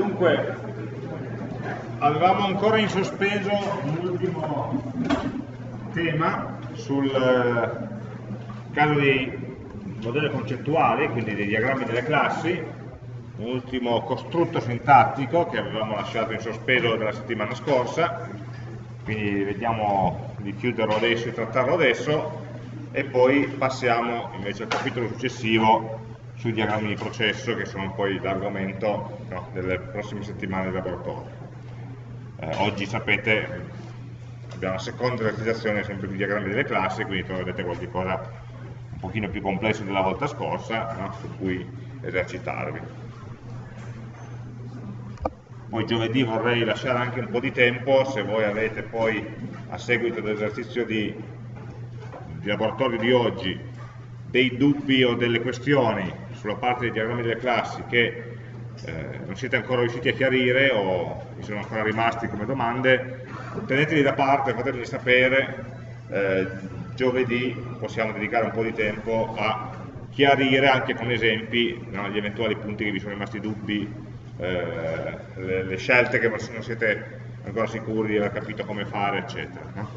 Dunque, avevamo ancora in sospeso un ultimo tema sul eh, caso dei modelli concettuali, quindi dei diagrammi delle classi, un ultimo costrutto sintattico che avevamo lasciato in sospeso della settimana scorsa, quindi vediamo di chiuderlo adesso e trattarlo adesso, e poi passiamo invece al capitolo successivo sui diagrammi di processo che sono poi l'argomento no, delle prossime settimane di laboratorio. Eh, oggi sapete abbiamo la seconda esercitazione sempre di diagrammi delle classi, quindi troverete qualcosa un pochino più complesso della volta scorsa no, su cui esercitarvi. Poi giovedì vorrei lasciare anche un po' di tempo, se voi avete poi a seguito dell'esercizio di, di laboratorio di oggi dei dubbi o delle questioni sulla parte dei diagrammi delle classi che eh, non siete ancora riusciti a chiarire o vi sono ancora rimasti come domande, teneteli da parte, fatemi sapere, eh, giovedì possiamo dedicare un po' di tempo a chiarire anche con esempi no, gli eventuali punti che vi sono rimasti dubbi, eh, le, le, scelte che non siete ancora sicuri di aver capito come fare, eccetera. No?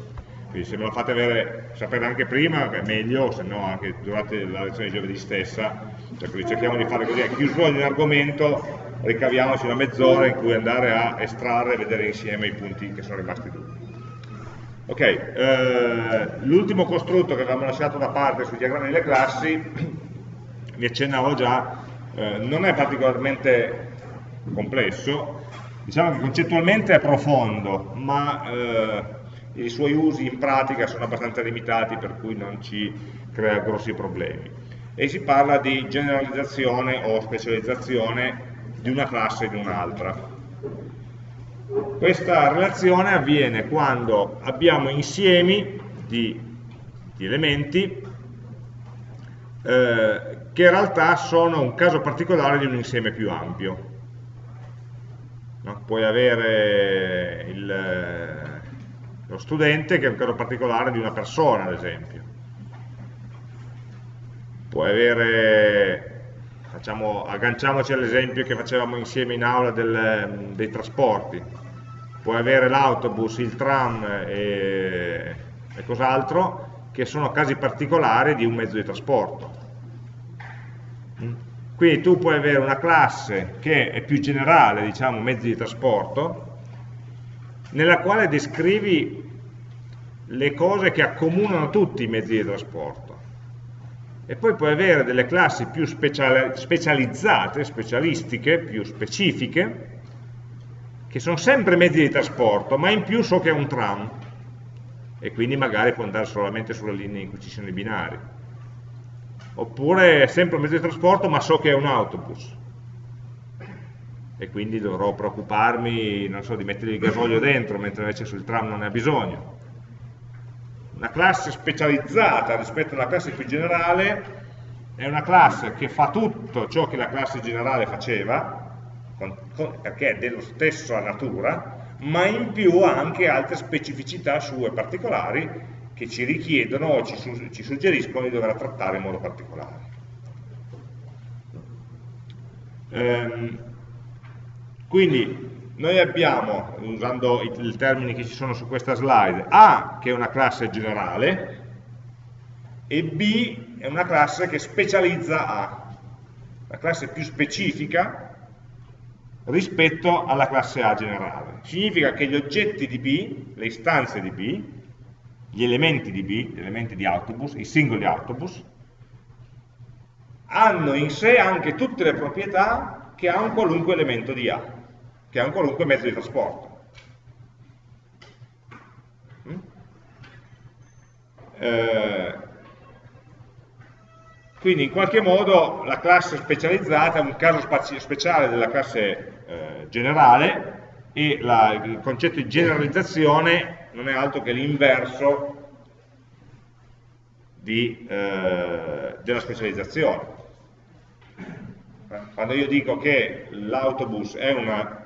Quindi se me lo fate avere, sapere anche prima è meglio, se no anche durante la lezione di giovedì stessa, cioè cerchiamo di fare così, a chiusura di un argomento ricaviamoci una mezz'ora in cui andare a estrarre e vedere insieme i punti che sono rimasti dubbi. Ok, eh, l'ultimo costrutto che avevamo lasciato da parte sui diagrammi delle classi, vi accennavo già, eh, non è particolarmente complesso, diciamo che concettualmente è profondo, ma eh, i suoi usi in pratica sono abbastanza limitati per cui non ci crea grossi problemi. E si parla di generalizzazione o specializzazione di una classe di un'altra. Questa relazione avviene quando abbiamo insiemi di, di elementi eh, che in realtà sono un caso particolare di un insieme più ampio. No? Puoi avere il, lo studente che è un caso particolare di una persona, ad esempio. Puoi avere, facciamo, agganciamoci all'esempio che facevamo insieme in aula del, dei trasporti, puoi avere l'autobus, il tram e, e cos'altro, che sono casi particolari di un mezzo di trasporto. Quindi tu puoi avere una classe che è più generale, diciamo, mezzi di trasporto, nella quale descrivi le cose che accomunano tutti i mezzi di trasporto. E poi puoi avere delle classi più specializzate, specialistiche, più specifiche, che sono sempre mezzi di trasporto, ma in più so che è un tram, e quindi magari può andare solamente sulle linee in cui ci sono i binari. Oppure è sempre un mezzo di trasporto, ma so che è un autobus, e quindi dovrò preoccuparmi, so, di mettere il gasolio dentro, mentre invece sul tram non ne ha bisogno una classe specializzata rispetto a una classe più generale è una classe che fa tutto ciò che la classe generale faceva, con, con, perché è dello stesso natura, ma in più ha anche altre specificità sue particolari che ci richiedono o ci, su, ci suggeriscono di dover trattare in modo particolare. Ehm, quindi noi abbiamo, usando i, i termini che ci sono su questa slide, A che è una classe generale e B è una classe che specializza A, la classe più specifica rispetto alla classe A generale. Significa che gli oggetti di B, le istanze di B, gli elementi di B, gli elementi di autobus, i singoli autobus, hanno in sé anche tutte le proprietà che ha un qualunque elemento di A che è un qualunque mezzo di trasporto. Mm? Eh, quindi in qualche modo la classe specializzata è un caso speciale della classe eh, generale e la, il concetto di generalizzazione non è altro che l'inverso eh, della specializzazione. Quando io dico che l'autobus è una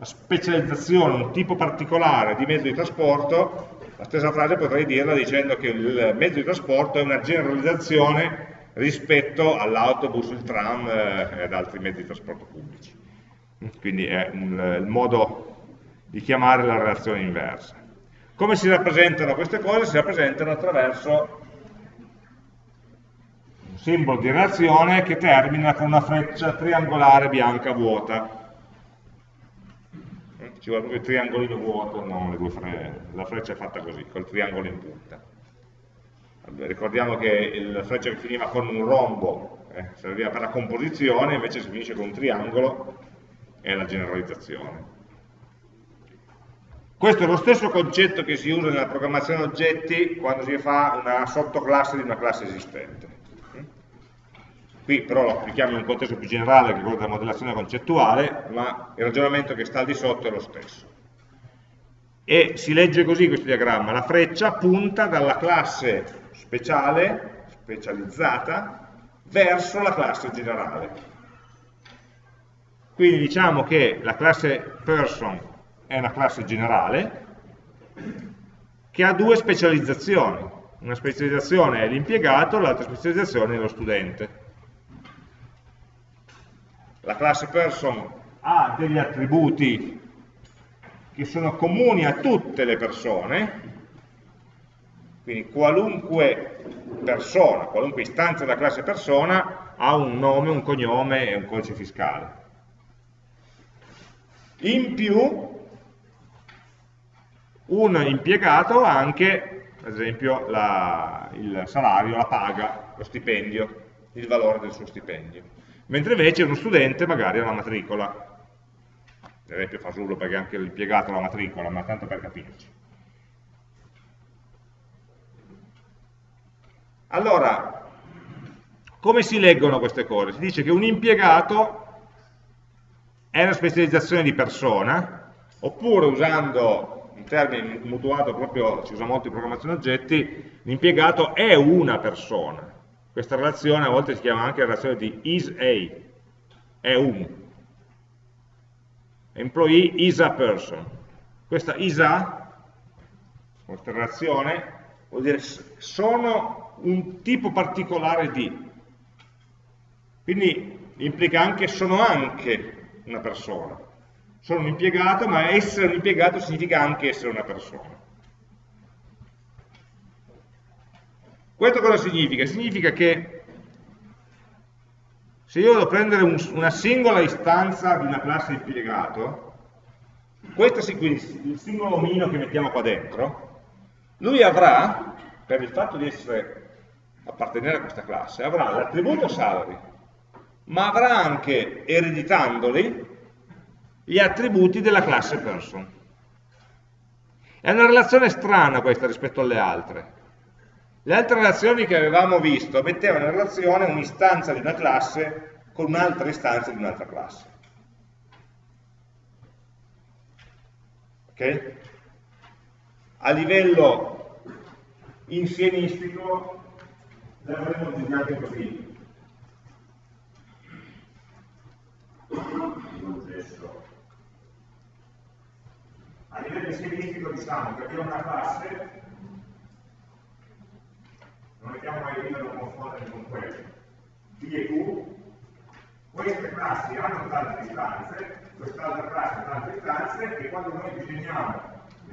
una specializzazione, un tipo particolare di mezzo di trasporto, la stessa frase potrei dirla dicendo che il mezzo di trasporto è una generalizzazione rispetto all'autobus, il tram eh, ed altri mezzi di trasporto pubblici. quindi è un, il modo di chiamare la relazione inversa. Come si rappresentano queste cose? Si rappresentano attraverso un simbolo di relazione che termina con una freccia triangolare bianca vuota. Ci vuole proprio il triangolino vuoto, due fre la freccia è fatta così, col triangolo in punta. Ricordiamo che la freccia che finiva con un rombo eh, serviva per la composizione, invece si finisce con un triangolo è la generalizzazione. Questo è lo stesso concetto che si usa nella programmazione oggetti quando si fa una sottoclasse di una classe esistente. Qui però lo applichiamo in un contesto più generale che è quello della modellazione concettuale, ma il ragionamento che sta al di sotto è lo stesso. E si legge così questo diagramma, la freccia punta dalla classe speciale, specializzata, verso la classe generale. Quindi diciamo che la classe person è una classe generale che ha due specializzazioni. Una specializzazione è l'impiegato, l'altra specializzazione è lo studente. La classe person ha degli attributi che sono comuni a tutte le persone, quindi qualunque persona, qualunque istanza della classe persona ha un nome, un cognome e un codice fiscale. In più, un impiegato ha anche, ad esempio, la, il salario, la paga, lo stipendio, il valore del suo stipendio. Mentre invece uno studente magari ha la matricola. Ad esempio fasullo perché anche l'impiegato ha la matricola, ma tanto per capirci. Allora, come si leggono queste cose? Si dice che un impiegato è una specializzazione di persona, oppure usando un termine mutuato proprio, si usa molto in programmazione oggetti, l'impiegato è una persona. Questa relazione a volte si chiama anche relazione di is a, è un. Employee is a person. Questa is a, questa relazione, vuol dire sono un tipo particolare di. Quindi implica anche sono anche una persona. Sono un impiegato, ma essere un impiegato significa anche essere una persona. Questo cosa significa? Significa che se io devo prendere un, una singola istanza di una classe impiegato, questo quindi il singolo omino che mettiamo qua dentro, lui avrà, per il fatto di essere appartenere a questa classe, avrà l'attributo salary, ma avrà anche, ereditandoli, gli attributi della classe person. È una relazione strana questa rispetto alle altre. Le altre relazioni che avevamo visto mettevano in relazione un'istanza di una classe con un'altra istanza di un'altra classe. Ok? A livello insiemistico l'avremmo disegnato così a livello insiemistico diciamo che abbiamo una classe non mettiamo mai prima da confondere con quello B e Q queste classi hanno tante istanze quest'altra classe ha tante istanze e quando noi disegniamo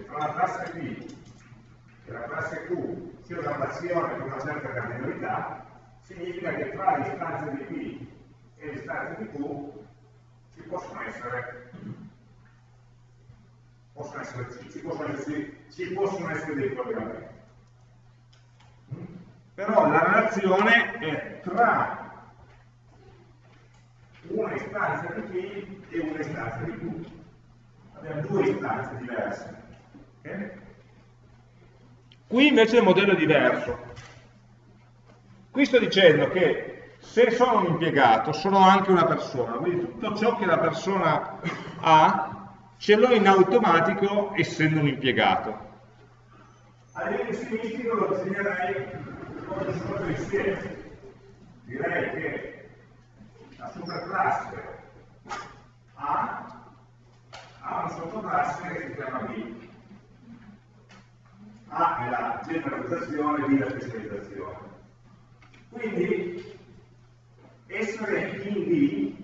tra la classe B e la classe Q sia una relazione con una certa cardinalità significa che tra le istanze di P e le istanze di Q ci possono essere, possono essere ci, possono essere, ci possono essere dei collegamenti. Però la relazione è tra una istanza di P e una istanza di Q. Abbiamo due istanze diverse. Okay? Qui invece il modello è diverso. Qui sto dicendo che se sono un impiegato sono anche una persona, quindi tutto ciò che la persona ha ce l'ho in automatico essendo un impiegato. A livello stilistico lo disegnerei come se fosse insieme. Direi che la superclasse A ha una sottoclasse che si chiama B. A è la generalizzazione, B è la specializzazione. Quindi essere in D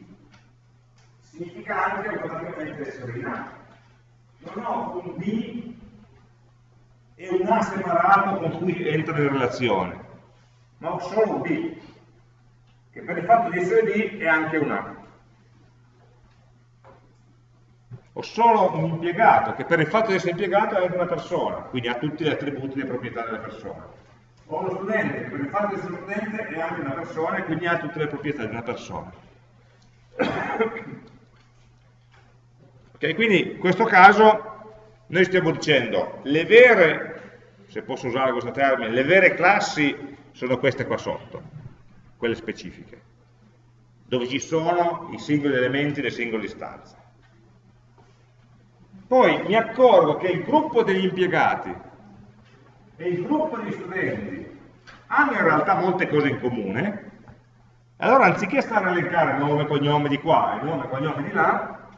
significa anche automaticamente essere in A. Non ho un B e un A separato con cui entro in relazione, ho solo un B, che per il fatto di essere B è anche un A. Ho solo un impiegato, che per il fatto di essere impiegato è anche una persona, quindi ha tutti gli attributi e le proprietà della persona. Ho uno studente, che per il fatto di essere studente è anche una persona e quindi ha tutte le proprietà di una persona. ok, quindi in questo caso noi stiamo dicendo le vere, se posso usare questo termine, le vere classi sono queste qua sotto, quelle specifiche, dove ci sono i singoli elementi delle singole istanze. Poi mi accorgo che il gruppo degli impiegati e il gruppo degli studenti hanno in realtà molte cose in comune, allora anziché stare a elencare nome, cognome di qua e nome, cognome di là,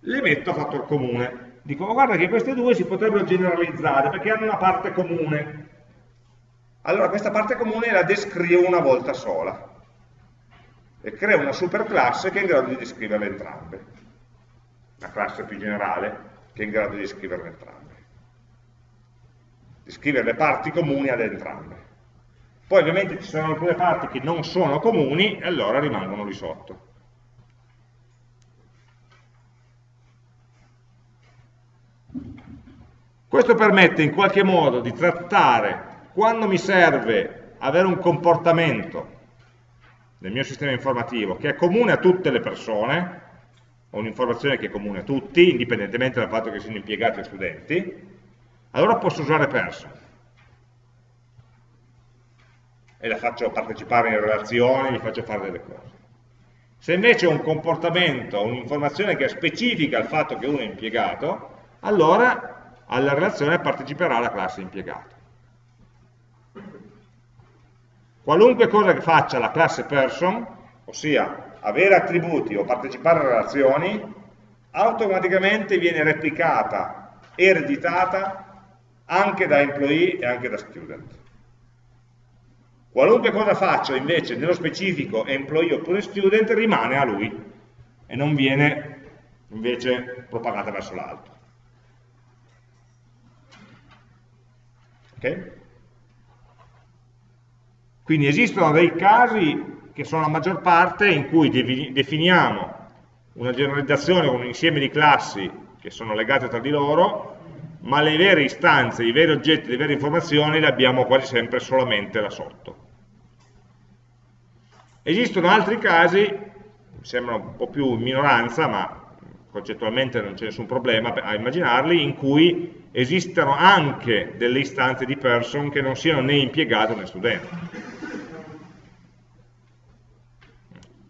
le metto a fattor comune. Dico, oh, guarda che queste due si potrebbero generalizzare perché hanno una parte comune. Allora questa parte comune la descrivo una volta sola e creo una superclasse che è in grado di descriverle entrambe. Una classe più generale che è in grado di descriverle entrambe. Di scrivere le parti comuni ad entrambe. Poi ovviamente ci sono alcune parti che non sono comuni e allora rimangono lì sotto. Questo permette in qualche modo di trattare quando mi serve avere un comportamento nel mio sistema informativo che è comune a tutte le persone, o un'informazione che è comune a tutti, indipendentemente dal fatto che siano impiegati o studenti, allora posso usare person. E la faccio partecipare in relazioni, gli faccio fare delle cose. Se invece ho un comportamento, un'informazione che è specifica al fatto che uno è impiegato, allora alla relazione parteciperà la classe impiegato. Qualunque cosa che faccia la classe person, ossia avere attributi o partecipare a relazioni, automaticamente viene replicata, ereditata anche da employee e anche da student. Qualunque cosa faccio invece nello specifico employee oppure student rimane a lui e non viene invece propagata verso l'alto. Ok? Quindi esistono dei casi che sono la maggior parte in cui definiamo una generalizzazione con un insieme di classi che sono legate tra di loro, ma le vere istanze, i veri oggetti, le vere informazioni le abbiamo quasi sempre solamente là sotto. Esistono altri casi, mi sembra un po' più in minoranza, ma concettualmente non c'è nessun problema a immaginarli, in cui esistono anche delle istanze di person che non siano né impiegato né studente.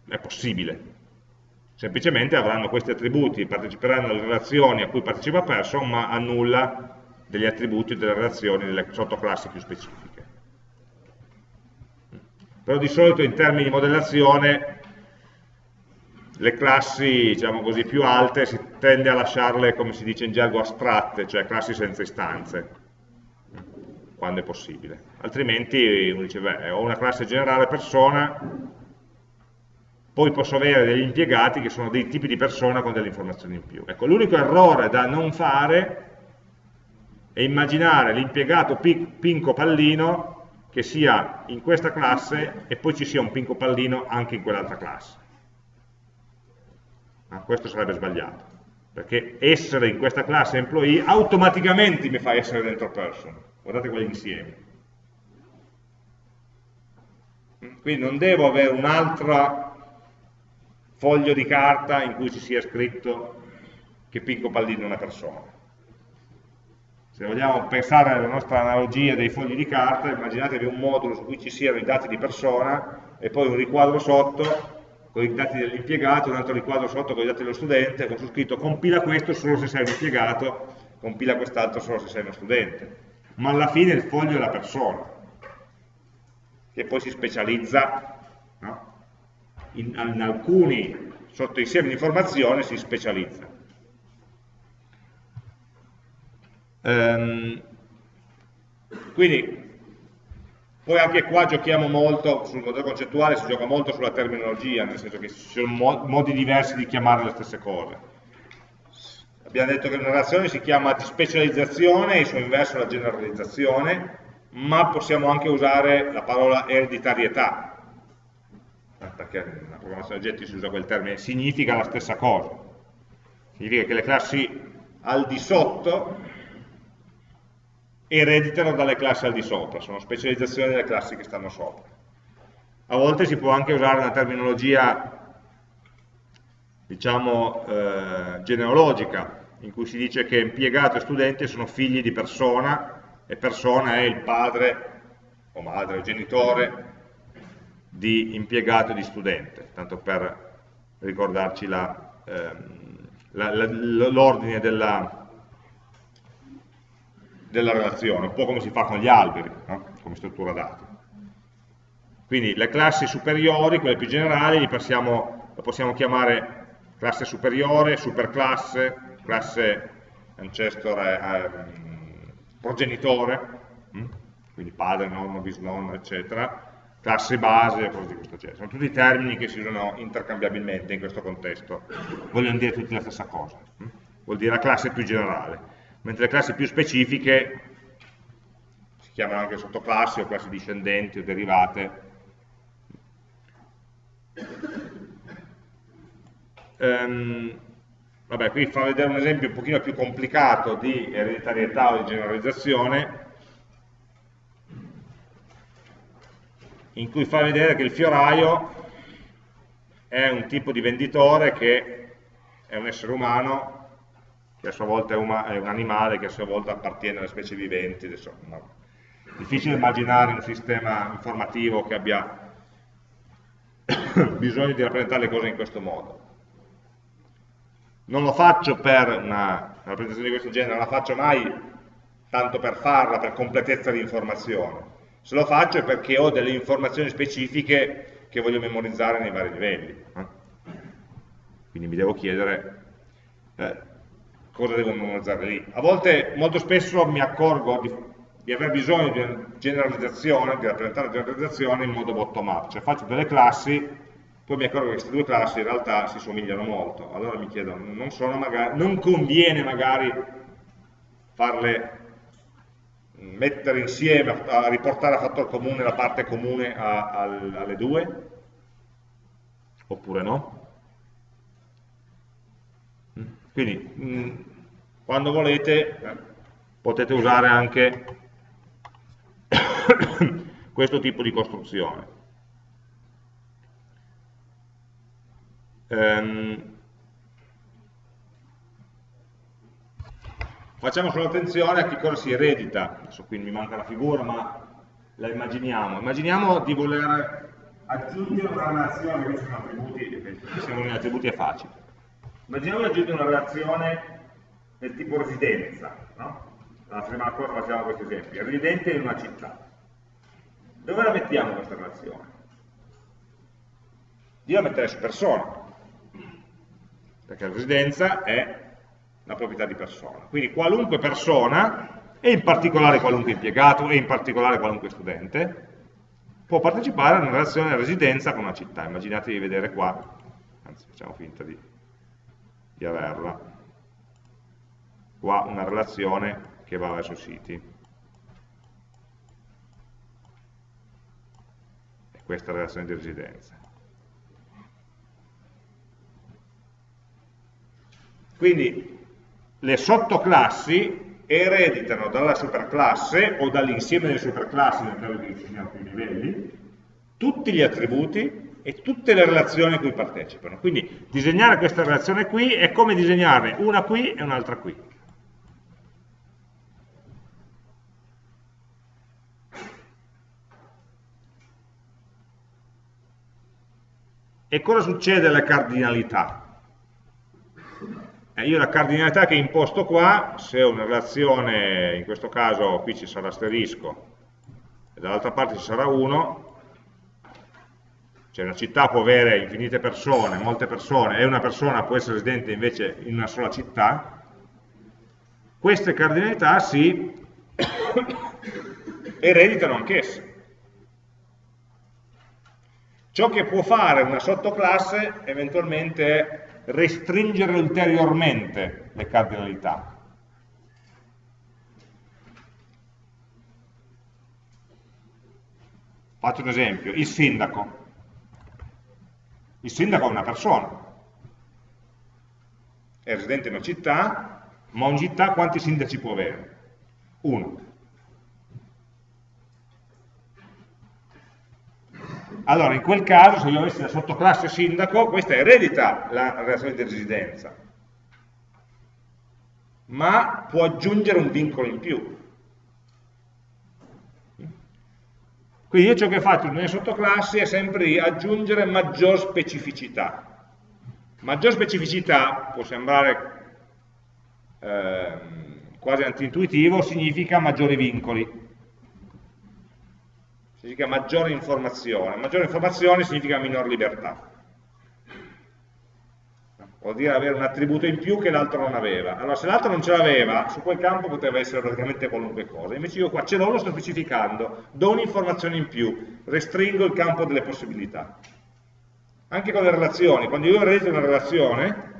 è possibile. Semplicemente avranno questi attributi, parteciperanno alle relazioni a cui partecipa person, ma annulla degli attributi delle relazioni delle sottoclassi più specifiche. Però di solito in termini di modellazione le classi diciamo così, più alte si tende a lasciarle, come si dice in gergo, astratte, cioè classi senza istanze, quando è possibile. Altrimenti uno dice, beh, ho una classe generale persona, poi posso avere degli impiegati che sono dei tipi di persona con delle informazioni in più. Ecco, l'unico errore da non fare è immaginare l'impiegato pinco pallino che sia in questa classe e poi ci sia un pinco pallino anche in quell'altra classe. Ma questo sarebbe sbagliato, perché essere in questa classe employee automaticamente mi fa essere dentro person. Guardate quegli insiemi. Quindi non devo avere un'altra foglio di carta in cui ci sia scritto che Pinco Pallino è una persona. Se vogliamo pensare alla nostra analogia dei fogli di carta, immaginatevi un modulo su cui ci siano i dati di persona e poi un riquadro sotto con i dati dell'impiegato, un altro riquadro sotto con i dati dello studente, con su scritto compila questo solo se sei un impiegato, compila quest'altro solo se sei uno studente. Ma alla fine il foglio è la persona, che poi si specializza no? in, in alcuni sottoinsiemi di informazione si specializza. Um, quindi Poi anche qua giochiamo molto, sul modello concettuale si gioca molto sulla terminologia, nel senso che ci sono modi diversi di chiamare le stesse cose. Abbiamo detto che una relazione si chiama di specializzazione e il suo inverso la generalizzazione, ma possiamo anche usare la parola ereditarietà, eh, perché nella programmazione oggetti si usa quel termine, significa la stessa cosa. Significa che le classi al di sotto ereditano dalle classi al di sopra, sono specializzazioni delle classi che stanno sopra. A volte si può anche usare una terminologia, diciamo, eh, genealogica, in cui si dice che impiegato e studente sono figli di persona, e persona è il padre o madre o genitore di impiegato e di studente, tanto per ricordarci ehm, l'ordine della, della relazione, un po' come si fa con gli alberi, no? come struttura dati. Quindi le classi superiori, quelle più generali, le possiamo, le possiamo chiamare classe superiore, superclasse, classe ancestor, eh, progenitore, hm? quindi padre, nonno, bisnonno, eccetera, classe base, cose di questo genere. Sono tutti termini che si usano intercambiabilmente in questo contesto, vogliono dire tutti la stessa cosa, hm? vuol dire la classe più generale mentre le classi più specifiche si chiamano anche sottoclassi o classi discendenti o derivate. Um, vabbè, qui fa vedere un esempio un pochino più complicato di ereditarietà o di generalizzazione, in cui fa vedere che il fioraio è un tipo di venditore che è un essere umano che a sua volta è, è un animale, che a sua volta appartiene alle specie viventi. Adesso, no. Difficile immaginare un sistema informativo che abbia bisogno di rappresentare le cose in questo modo. Non lo faccio per una, una rappresentazione di questo genere, non la faccio mai tanto per farla, per completezza di informazione. Se lo faccio è perché ho delle informazioni specifiche che voglio memorizzare nei vari livelli. Eh? Quindi mi devo chiedere eh, cosa devo memorizzare lì. A volte, molto spesso mi accorgo di, di aver bisogno di una generalizzazione, di rappresentare una generalizzazione in modo bottom up, cioè faccio delle classi, poi mi accorgo che queste due classi in realtà si somigliano molto, allora mi chiedo, non, magari, non conviene magari farle mettere insieme, a riportare a fattore comune la parte comune a, a, alle due? Oppure no? Quindi, mh, mm, quando volete, potete usare anche questo tipo di costruzione. Um, facciamo solo attenzione a che cosa si eredita, adesso qui mi manca la figura ma la immaginiamo, immaginiamo di voler aggiungere una relazione, questi sono attributi, siamo in attributi è facile, Immaginiamo di una relazione del tipo residenza, no? La settimana scorsa facevamo questi esempi, residente in una città. Dove la mettiamo questa relazione? Io la metterei su persona, perché la residenza è la proprietà di persona. Quindi qualunque persona, e in particolare qualunque impiegato, e in particolare qualunque studente, può partecipare a una relazione residenza con una città. Immaginate di vedere qua, anzi facciamo finta di di averla. Qua una relazione che va verso siti. E questa è la relazione di residenza. Quindi le sottoclassi ereditano dalla superclasse o dall'insieme delle superclassi nel caso che ci siano più livelli tutti gli attributi e tutte le relazioni a cui partecipano. Quindi disegnare questa relazione qui è come disegnarne una qui e un'altra qui. E cosa succede alle cardinalità? Eh, io la cardinalità che imposto qua, se ho una relazione, in questo caso qui ci sarà asterisco, e dall'altra parte ci sarà 1, cioè una città può avere infinite persone, molte persone, e una persona può essere residente invece in una sola città, queste cardinalità si ereditano anch'esse. Ciò che può fare una sottoclasse eventualmente è restringere ulteriormente le cardinalità. Faccio un esempio, il sindaco. Il sindaco è una persona, è residente in una città, ma ogni città quanti sindaci può avere? Uno. Allora, in quel caso, se io avessi la sottoclasse sindaco, questa eredita la relazione di residenza, ma può aggiungere un vincolo in più. Quindi io ciò che faccio nelle sottoclassi è sempre aggiungere maggior specificità. Maggior specificità può sembrare eh, quasi antintuitivo, significa maggiori vincoli significa maggiore informazione, maggiore informazione significa minor libertà. Vuol dire avere un attributo in più che l'altro non aveva. Allora, se l'altro non ce l'aveva, su quel campo poteva essere praticamente qualunque cosa. Invece io qua ce l'ho, lo sto specificando, do un'informazione in più, restringo il campo delle possibilità. Anche con le relazioni, quando io eredito una relazione,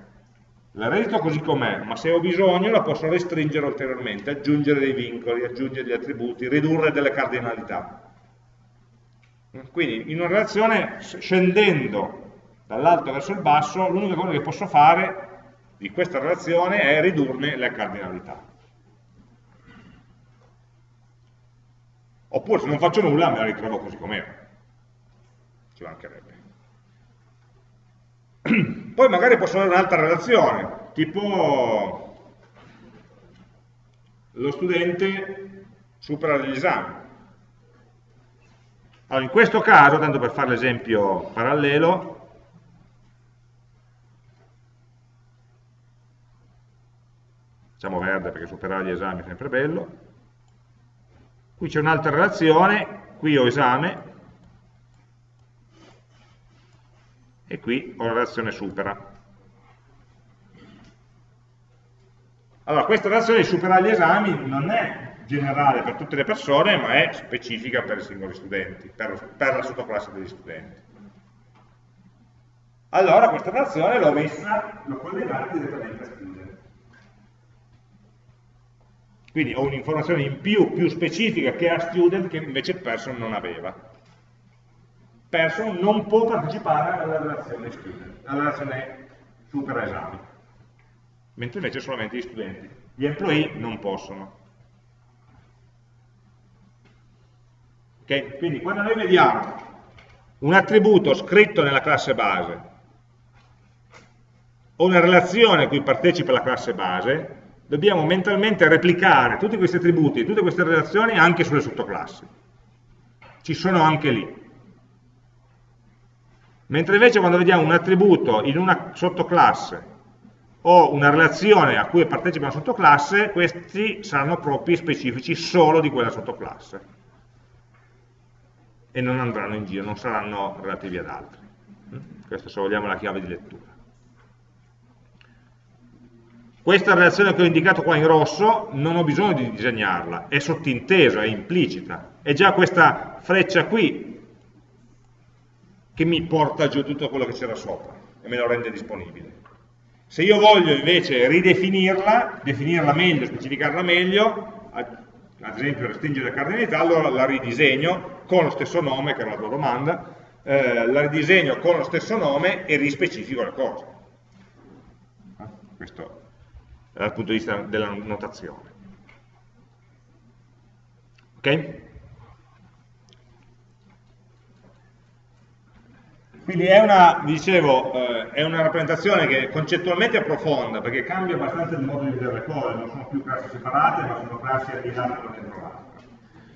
la eredito così com'è, ma se ho bisogno la posso restringere ulteriormente, aggiungere dei vincoli, aggiungere degli attributi, ridurre delle cardinalità. Quindi in una relazione scendendo dall'alto verso il basso, l'unica cosa che posso fare di questa relazione è ridurne le cardinalità. Oppure se non faccio nulla me la ritrovo così com'era. Ci mancherebbe. Poi magari posso avere un'altra relazione, tipo lo studente supera degli esami allora, in questo caso, tanto per fare l'esempio parallelo, facciamo verde perché superare gli esami è sempre bello, qui c'è un'altra relazione, qui ho esame, e qui ho la relazione supera. Allora, questa relazione di superare gli esami non è generale per tutte le persone, ma è specifica per i singoli studenti, per, per la sottoclasse degli studenti. Allora questa relazione l'ho messa, l'ho collegata direttamente a student. Quindi ho un'informazione in più, più specifica che a student che invece person non aveva. Person non può partecipare alla relazione student, alla relazione super esami, mentre invece solamente gli studenti. Gli employee non possono. Okay? Quindi quando noi vediamo un attributo scritto nella classe base o una relazione a cui partecipa la classe base, dobbiamo mentalmente replicare tutti questi attributi tutte queste relazioni anche sulle sottoclassi. Ci sono anche lì. Mentre invece quando vediamo un attributo in una sottoclasse o una relazione a cui partecipa una sottoclasse, questi saranno propri specifici solo di quella sottoclasse e non andranno in giro, non saranno relativi ad altri. Questa se vogliamo è la chiave di lettura. Questa relazione che ho indicato qua in rosso non ho bisogno di disegnarla, è sottintesa, è implicita. È già questa freccia qui che mi porta giù tutto quello che c'era sopra e me lo rende disponibile. Se io voglio invece ridefinirla, definirla meglio, specificarla meglio, ad esempio restringere le cardinalità, allora la ridisegno con lo stesso nome, che era la tua domanda, eh, la ridisegno con lo stesso nome e rispecifico le cose. Questo è dal punto di vista della notazione. Ok? Quindi è una, dicevo, eh, è una rappresentazione che concettualmente è profonda, perché cambia abbastanza il modo di vedere le cose, non sono più classi separate, ma sono classi aggregate una dentro l'altra.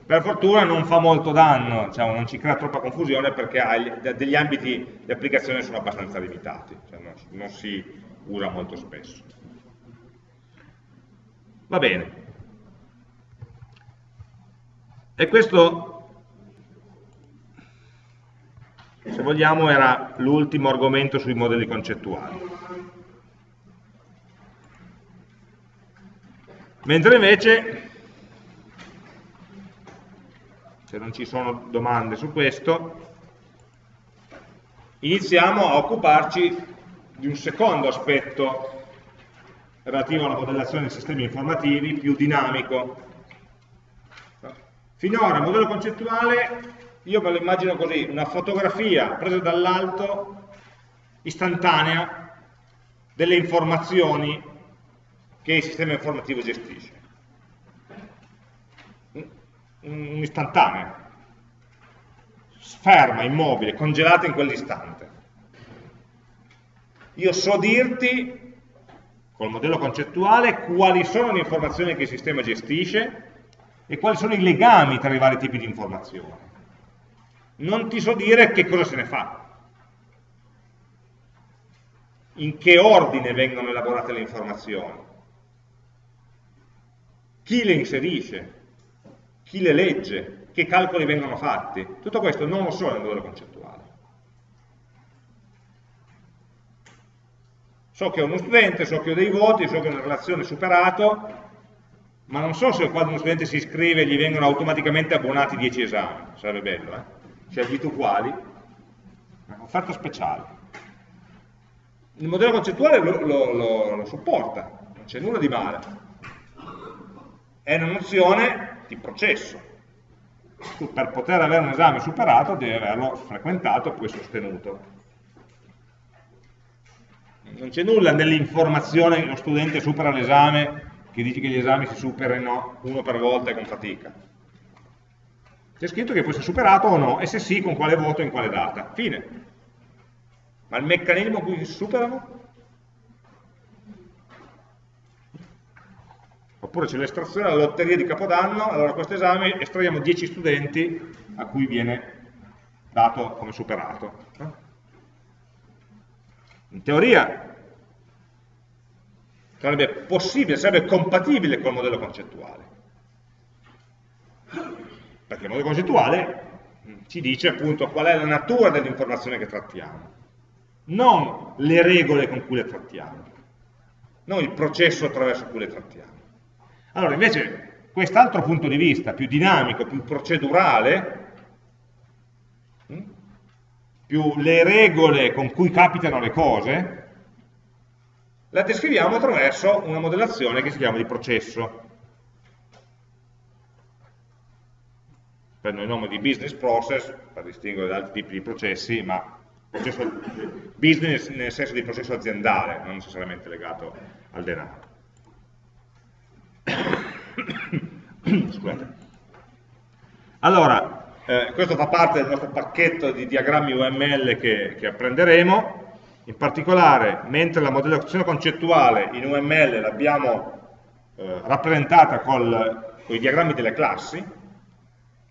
Per fortuna non fa molto danno, diciamo, non ci crea troppa confusione perché ha degli ambiti di applicazione sono abbastanza limitati, cioè non, non si usa molto spesso. Va bene. E questo se vogliamo era l'ultimo argomento sui modelli concettuali. Mentre invece, se non ci sono domande su questo, iniziamo a occuparci di un secondo aspetto relativo alla modellazione dei sistemi informativi più dinamico. Finora il modello concettuale io me lo immagino così, una fotografia presa dall'alto, istantanea, delle informazioni che il sistema informativo gestisce. Un'istantanea, ferma, immobile, congelata in quell'istante. Io so dirti, col modello concettuale, quali sono le informazioni che il sistema gestisce e quali sono i legami tra i vari tipi di informazioni. Non ti so dire che cosa se ne fa, in che ordine vengono elaborate le informazioni, chi le inserisce, chi le legge, che calcoli vengono fatti. Tutto questo non lo so nel modello concettuale. So che ho uno studente, so che ho dei voti, so che ho una relazione superato, ma non so se quando uno studente si iscrive gli vengono automaticamente abbonati 10 esami, sarebbe bello, eh? scegliete uguali, offerta speciale. Il modello concettuale lo, lo, lo, lo supporta, non c'è nulla di male. È una nozione di processo. Tu per poter avere un esame superato devi averlo frequentato e poi sostenuto. Non c'è nulla nell'informazione che lo studente supera l'esame che dice che gli esami si superino uno per volta e con fatica c'è scritto che può essere superato o no, e se sì, con quale voto e in quale data. Fine. Ma il meccanismo con cui si superano? Oppure c'è l'estrazione della lotteria di Capodanno, allora questo esame estraiamo 10 studenti a cui viene dato come superato. In teoria sarebbe possibile, sarebbe compatibile col modello concettuale perché il modello concettuale ci dice appunto qual è la natura dell'informazione che trattiamo, non le regole con cui le trattiamo, non il processo attraverso cui le trattiamo. Allora invece quest'altro punto di vista, più dinamico, più procedurale, più le regole con cui capitano le cose, la descriviamo attraverso una modellazione che si chiama di processo. prendono il nome di business process per distinguere da altri tipi di processi, ma processo business nel senso di processo aziendale, non necessariamente legato al denaro. Scusate. Allora, eh, questo fa parte del nostro pacchetto di diagrammi UML che, che apprenderemo, in particolare, mentre la modellazione concettuale in UML l'abbiamo eh, rappresentata con i diagrammi delle classi,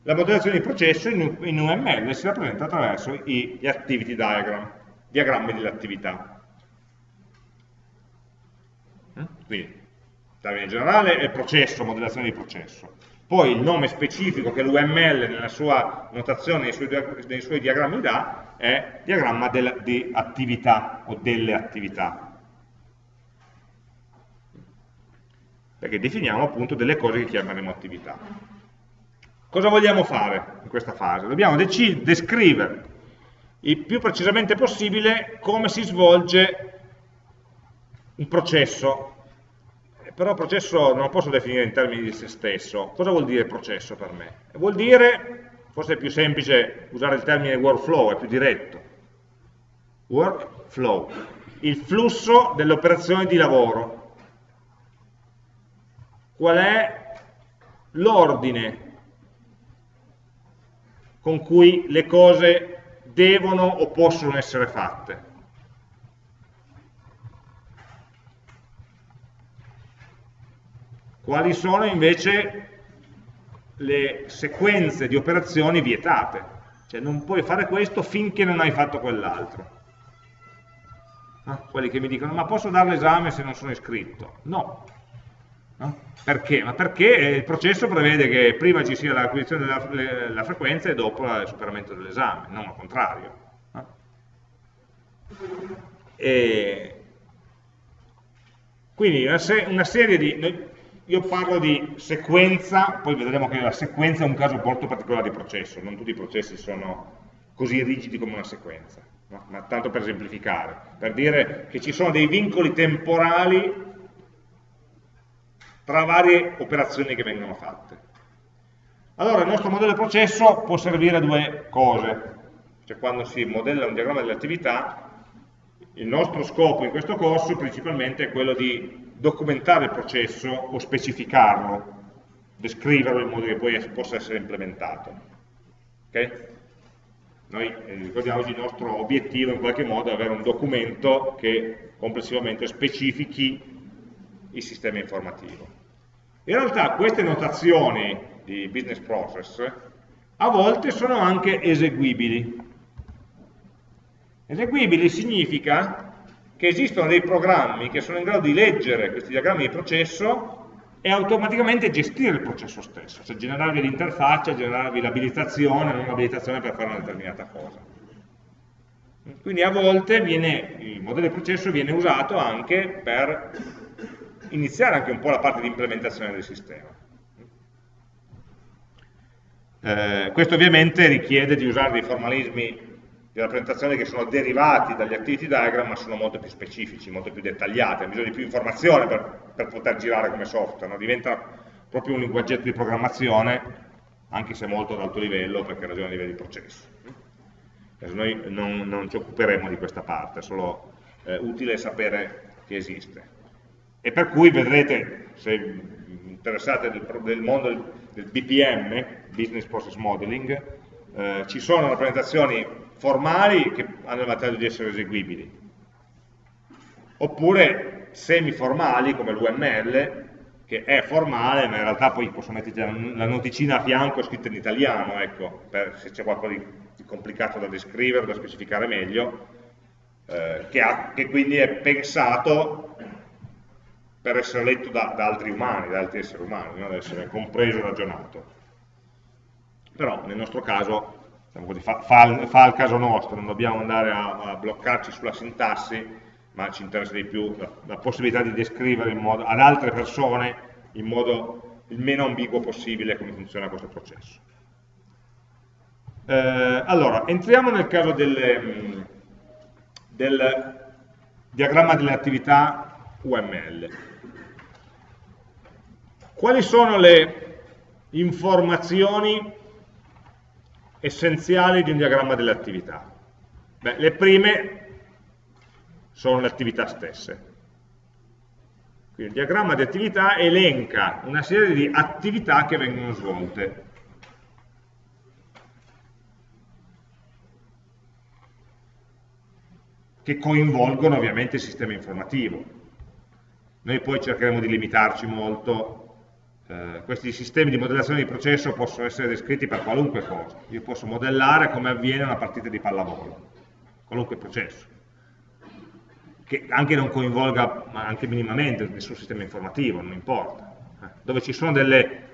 la modellazione di processo in, in UML si rappresenta attraverso gli activity diagram, diagrammi delle attività. Quindi, in termine generale, è processo, modellazione di processo. Poi il nome specifico che l'UML nella sua notazione, nei suoi, nei suoi diagrammi dà, è diagramma del, di attività o delle attività. Perché definiamo appunto delle cose che chiameremo attività. Cosa vogliamo fare in questa fase? Dobbiamo descrivere il più precisamente possibile come si svolge un processo, però processo non lo posso definire in termini di se stesso. Cosa vuol dire processo per me? Vuol dire, forse è più semplice usare il termine workflow, è più diretto. Workflow, il flusso delle operazioni di lavoro. Qual è l'ordine con cui le cose devono o possono essere fatte. Quali sono invece le sequenze di operazioni vietate? Cioè non puoi fare questo finché non hai fatto quell'altro. Ah, quelli che mi dicono, ma posso dare l'esame se non sono iscritto? No, No? Perché? Ma perché il processo prevede che prima ci sia l'acquisizione della, della, frequenza e dopo il superamento dell'esame, non al contrario. No? Quindi una, se una, serie di... Io parlo di sequenza, poi vedremo che la sequenza è un caso molto particolare di processo, non tutti i processi sono così rigidi come una sequenza. no? ma tanto per esemplificare, per dire che ci sono dei vincoli temporali tra varie operazioni che vengono fatte. Allora il nostro modello di processo può servire a due cose, cioè quando si modella un diagramma delle attività, il nostro scopo in questo corso principalmente è quello di documentare il processo o specificarlo, descriverlo in modo che poi possa essere implementato. Okay? Noi eh, ricordiamoci il nostro obiettivo in qualche modo è avere un documento che complessivamente specifichi il sistema informativo. In realtà queste notazioni di business process a volte sono anche eseguibili. Eseguibili significa che esistono dei programmi che sono in grado di leggere questi diagrammi di processo e automaticamente gestire il processo stesso, cioè generarvi l'interfaccia, generarvi l'abilitazione, non l'abilitazione per fare una determinata cosa. Quindi a volte viene, il modello di processo viene usato anche per iniziare anche un po' la parte di implementazione del sistema. Eh, questo ovviamente richiede di usare dei formalismi di rappresentazione che sono derivati dagli activity diagram ma sono molto più specifici, molto più dettagliati, hanno bisogno di più informazione per, per poter girare come software, no? diventa proprio un linguaggetto di programmazione anche se molto ad alto livello perché ragiona a livello di processo. Adesso noi non, non, ci occuperemo di questa parte, è solo eh, utile sapere che esiste. E per cui vedrete, se interessate del, del mondo del, del BPM, Business Process Modeling, eh, ci sono rappresentazioni formali che hanno il vantaggio di essere eseguibili, oppure semiformali come l'UML, che è formale, ma in realtà poi posso mettere la noticina a fianco scritta in italiano, ecco, per, se c'è qualcosa di, complicato da descrivere, da specificare meglio, eh, che, ha, che, quindi è pensato per essere letto da, da altri umani, da altri esseri umani, no? deve essere compreso e ragionato. Però nel nostro caso diciamo così, fa, fa, fa, il caso nostro, non dobbiamo andare a, a, bloccarci sulla sintassi, ma ci interessa di più la, la possibilità di descrivere modo, ad altre persone in modo il meno ambiguo possibile come funziona questo processo. Eh, allora, entriamo nel caso del, del diagramma delle attività UML. Quali sono le informazioni essenziali di un diagramma delle attività? Beh, le prime sono le attività stesse. Quindi il diagramma di attività elenca una serie di attività che vengono svolte. che coinvolgono ovviamente il sistema informativo. Noi poi cercheremo di limitarci molto eh, questi sistemi di modellazione di processo possono essere descritti per qualunque cosa. Io posso modellare come avviene una partita di pallavolo, qualunque processo, che anche non coinvolga anche minimamente nessun sistema informativo, non importa. Eh, dove ci sono delle,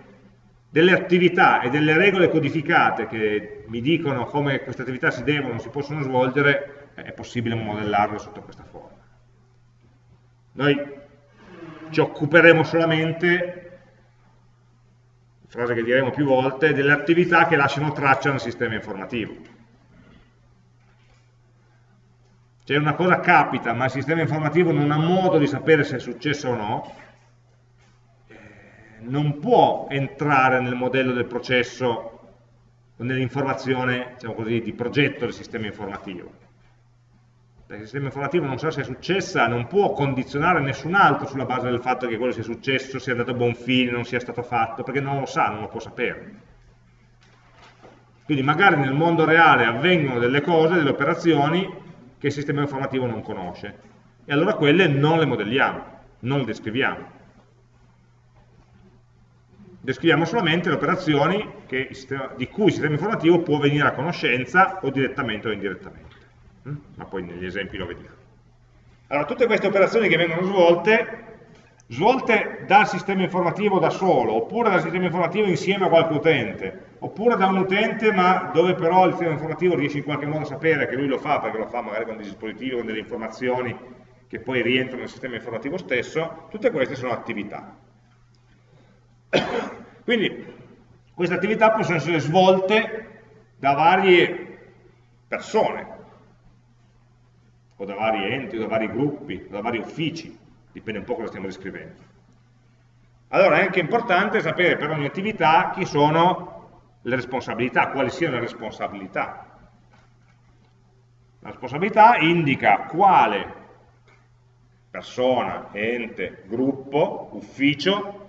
delle attività e delle regole codificate che mi dicono come queste attività si devono, si possono svolgere, è possibile modellarle sotto questa forma. Noi ci occuperemo solamente frase che diremo più volte, delle attività che lasciano traccia nel sistema informativo. Cioè una cosa capita, ma il sistema informativo non ha modo di sapere se è successo o no, eh, non può entrare nel modello del processo nell'informazione diciamo di progetto del sistema informativo perché il sistema informativo non sa se è successa, non può condizionare nessun altro sulla base del fatto che quello sia successo, sia andato a buon fine, non sia stato fatto, perché non lo sa, non lo può sapere. Quindi magari nel mondo reale avvengono delle cose, delle operazioni che il sistema informativo non conosce. E allora quelle non le modelliamo, non le descriviamo. Descriviamo solamente le operazioni di cui il sistema informativo può venire a conoscenza o direttamente o indirettamente. Mm? ma poi negli esempi lo vediamo. Allora, tutte queste operazioni che vengono svolte, svolte dal sistema informativo da solo, oppure dal sistema informativo insieme a qualche utente, oppure da un utente ma dove però il sistema informativo riesce in qualche modo a sapere che lui lo fa, perché lo fa magari con dei dispositivi, con delle informazioni che poi rientrano nel sistema informativo stesso, tutte queste sono attività. Quindi queste attività possono essere svolte da varie persone, o da vari enti, o da vari gruppi, o da vari uffici, dipende un po' cosa stiamo descrivendo. Allora è anche importante sapere per ogni attività chi sono le responsabilità, quali siano le responsabilità. La responsabilità indica quale persona, ente, gruppo, ufficio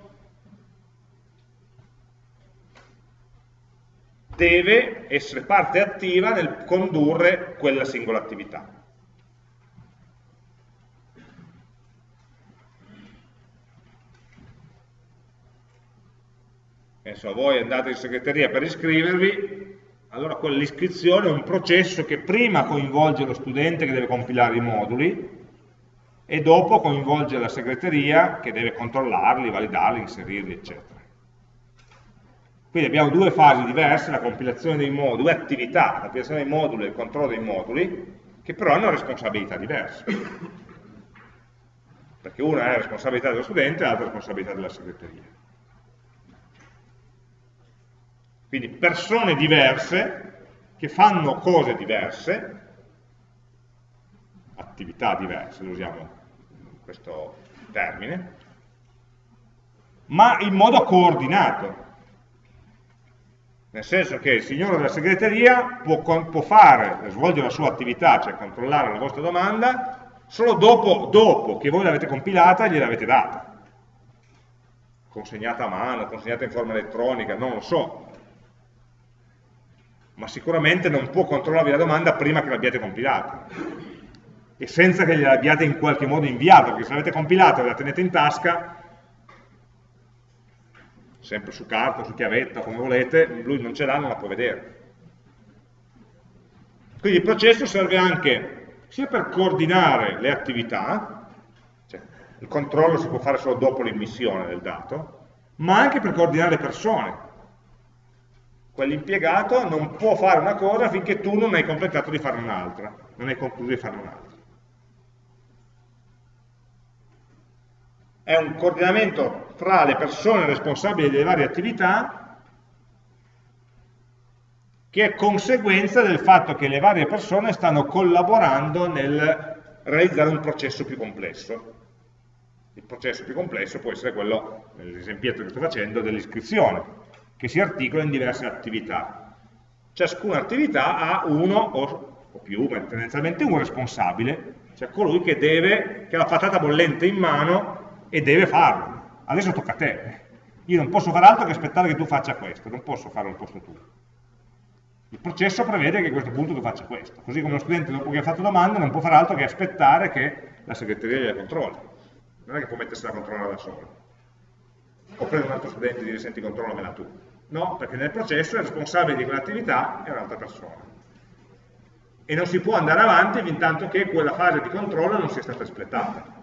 deve essere parte attiva nel condurre quella singola attività. Adesso voi andate in segreteria per iscrivervi, allora quell'iscrizione è un processo che prima coinvolge lo studente che deve compilare i moduli e dopo coinvolge la segreteria che deve controllarli, validarli, inserirli, eccetera. Quindi abbiamo due fasi diverse, la compilazione dei moduli, due attività, la compilazione dei moduli e il controllo dei moduli, che però hanno responsabilità diverse. Perché una è responsabilità dello studente e l'altra è responsabilità della segreteria. Quindi persone diverse che fanno cose diverse, attività diverse, usiamo questo termine, ma in modo coordinato, nel senso che il signore della segreteria può, può fare, svolgere la sua attività, cioè controllare la vostra domanda, solo dopo, dopo che voi l'avete compilata e gliel'avete data. Consegnata a mano, consegnata in forma elettronica, non lo so. Ma sicuramente non può controllarvi la domanda prima che l'abbiate compilata. E senza che gliel'abbiate in qualche modo inviata, perché se l'avete compilata e la tenete in tasca, sempre su carta, su chiavetta, come volete, lui non ce l'ha, non la può vedere. Quindi il processo serve anche sia per coordinare le attività, cioè il controllo si può fare solo dopo l'immissione del dato, ma anche per coordinare le persone. Quell'impiegato non può fare una cosa finché tu non hai completato di fare un'altra, non hai concluso di fare un'altra. È un coordinamento tra le persone responsabili delle varie attività che è conseguenza del fatto che le varie persone stanno collaborando nel realizzare un processo più complesso. Il processo più complesso può essere quello, nell'esempietto che sto facendo, dell'iscrizione, che si articola in diverse attività. Ciascuna attività ha uno o, o più, ma tendenzialmente un responsabile, cioè colui che, deve, che ha la patata bollente in mano e deve farlo adesso tocca a te. Io non posso fare altro che aspettare che tu faccia questo, non posso farlo al posto tuo. Il processo prevede che a questo punto tu faccia questo, così come lo studente dopo che ha fatto domanda non può fare altro che aspettare che la segreteria gliela controlli. Non è che può mettersi a controllare da solo. O prendere un altro studente e dire senti controllamela tu. No, perché nel processo il responsabile di quell'attività è un'altra persona. E non si può andare avanti fin tanto che quella fase di controllo non sia stata espletata.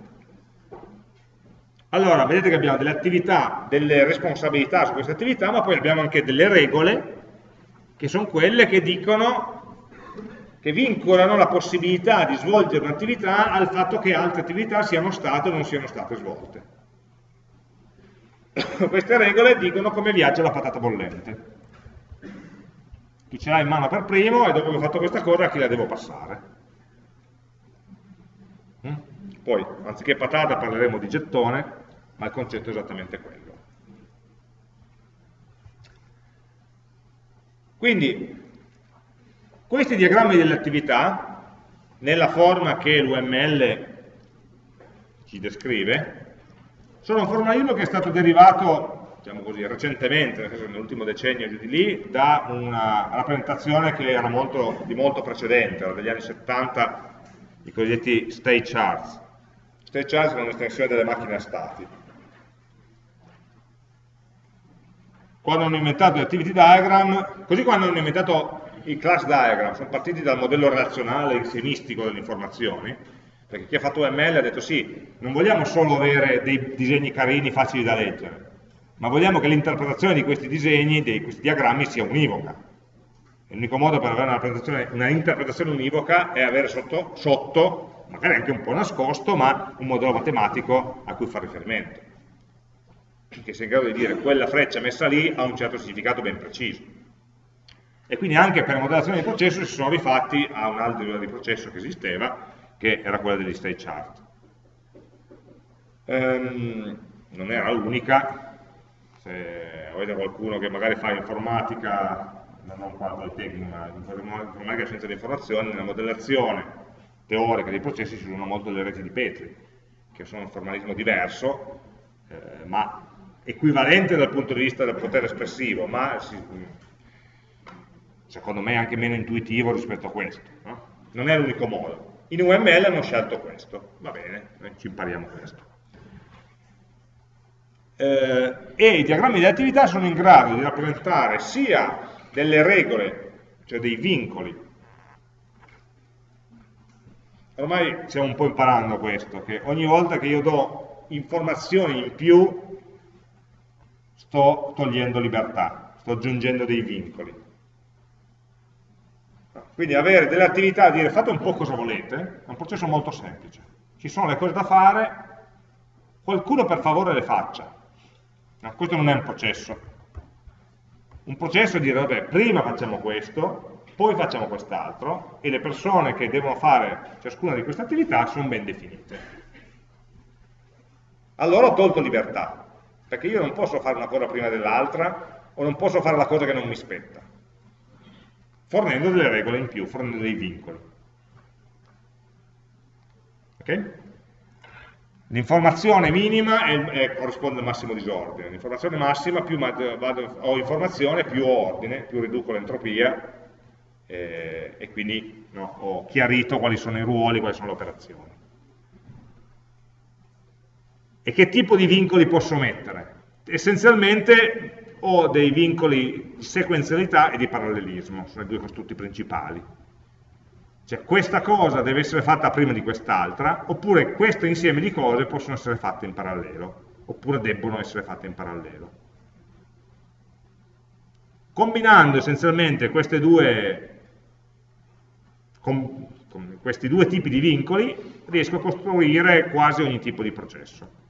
Allora, vedete che abbiamo delle attività, delle responsabilità su queste attività, ma poi abbiamo anche delle regole, che sono quelle che dicono, che vincolano la possibilità di svolgere un'attività al fatto che altre attività siano state o non siano state svolte. queste regole dicono come viaggia la patata bollente. Chi ce l'ha in mano per primo e dopo che ho fatto questa cosa a chi la devo passare. Mm? Poi, anziché patata parleremo di gettone, ma il concetto è esattamente quello. Quindi, questi diagrammi delle attività, nella forma che l'UML ci descrive, sono un formalismo che è stato derivato, diciamo così, recentemente, nell'ultimo decennio di lì, da una rappresentazione che era molto, di molto precedente, era degli anni 70, i cosiddetti state charts. State charts sono un'estensione delle macchine a stati quando hanno inventato gli activity diagram, così quando hanno inventato i class diagram, sono partiti dal modello relazionale insiemistico delle informazioni, perché chi ha fatto UML ha detto sì, non vogliamo solo avere dei disegni carini facili da leggere, ma vogliamo che l'interpretazione di questi disegni, di questi diagrammi sia univoca. L'unico modo per avere una, una, interpretazione univoca è avere sotto, sotto, magari anche un po' nascosto, ma un modello matematico a cui fare riferimento che sia in grado di dire quella freccia messa lì ha un certo significato ben preciso. E quindi anche per la modellazione di processo si sono rifatti a un altro livello di processo che esisteva, che era quella degli state chart. Ehm, non era l'unica, se avete qualcuno che magari fa informatica, non qua Polytechnic, ma informatica e scienza dell'informazione, nella modellazione teorica dei processi si usano molto le reti di Petri, che sono un formalismo diverso, eh, ma equivalente dal punto di vista del potere espressivo, ma si, secondo me anche meno intuitivo rispetto a questo. No? Non è l'unico modo. In UML hanno scelto questo, va bene, noi ci impariamo questo. Eh, e i diagrammi di attività sono in grado di rappresentare sia delle regole, cioè dei vincoli, ormai stiamo un po' imparando questo, che ogni volta che io do informazioni in più sto togliendo libertà, sto aggiungendo dei vincoli. Quindi avere delle attività, dire fate un po' cosa volete, è un processo molto semplice. Ci sono le cose da fare, qualcuno per favore le faccia. No, questo non è un processo. Un processo è dire, vabbè, prima facciamo questo, poi facciamo quest'altro, e le persone che devono fare ciascuna di queste attività sono ben definite. Allora ho tolto libertà, perché io non posso fare una cosa prima dell'altra, o non posso fare la cosa che non mi spetta fornendo delle regole in più, fornendo dei vincoli. Okay? L'informazione minima è, è, corrisponde al massimo disordine, l'informazione massima più vado, ho informazione più ho ordine, più riduco l'entropia eh, e quindi no, ho chiarito quali sono i ruoli, quali sono le operazioni. E che tipo di vincoli posso mettere? Essenzialmente o dei vincoli di sequenzialità e di parallelismo, sono i due costrutti principali. Cioè questa cosa deve essere fatta prima di quest'altra, oppure questo insieme di cose possono essere fatte in parallelo, oppure debbono essere fatte in parallelo. Combinando essenzialmente due, com, com, questi due tipi di vincoli, riesco a costruire quasi ogni tipo di processo.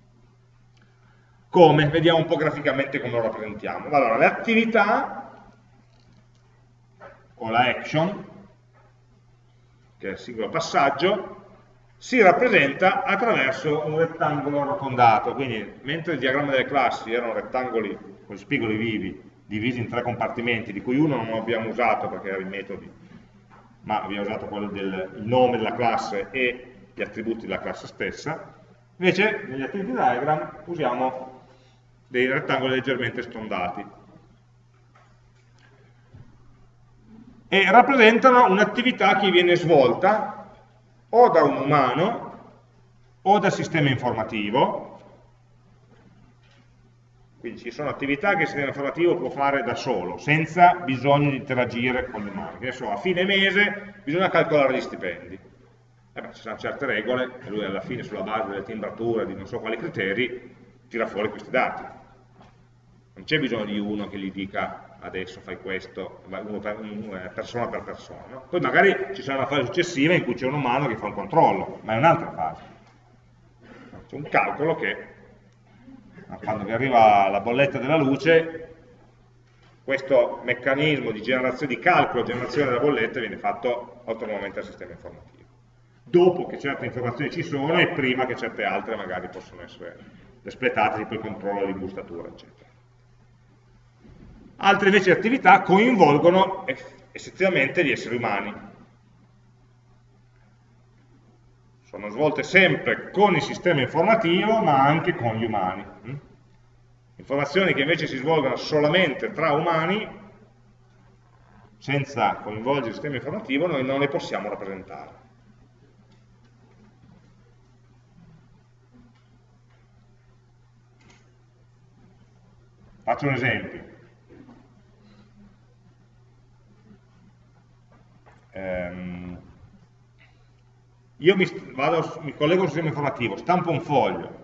Come? Vediamo un po' graficamente come lo rappresentiamo. Allora, le attività, o la action, che è il singolo passaggio, si rappresenta attraverso un rettangolo arrotondato, quindi mentre il diagramma delle classi erano rettangoli con spigoli vivi, divisi in tre compartimenti, di cui uno non abbiamo usato perché era i metodi, ma abbiamo usato quello del nome della classe e gli attributi della classe stessa, invece negli activity diagram usiamo dei rettangoli leggermente stondati. E rappresentano un'attività che viene svolta o da un umano o dal sistema informativo, quindi ci sono attività che il sistema informativo può fare da solo, senza bisogno di interagire con gli umani. Che so, a fine mese bisogna calcolare gli stipendi. Eh beh, ci sono certe regole e lui alla fine sulla base delle timbrature, di non so quali criteri, tira fuori questi dati non c'è bisogno di uno che gli dica adesso fai questo, per, persona per persona. No? Poi magari ci sarà una fase successiva in cui c'è un umano che fa un controllo, ma è un'altra fase. C'è un calcolo che, quando vi arriva la bolletta della luce, questo meccanismo di di calcolo, generazione della bolletta viene fatto autonomamente dal sistema informativo. Dopo che certe informazioni ci sono e prima che certe altre magari possono essere espletate, tipo il controllo dell'imbustatura, eccetera. Altre invece attività coinvolgono essenzialmente gli esseri umani. Sono svolte sempre con il sistema informativo ma anche con gli umani. Informazioni che invece si svolgono solamente tra umani, senza coinvolgere il sistema informativo, noi non le possiamo rappresentare. Faccio un esempio. Ehm, io mi, vado, mi collego al sistema informativo, stampo un foglio,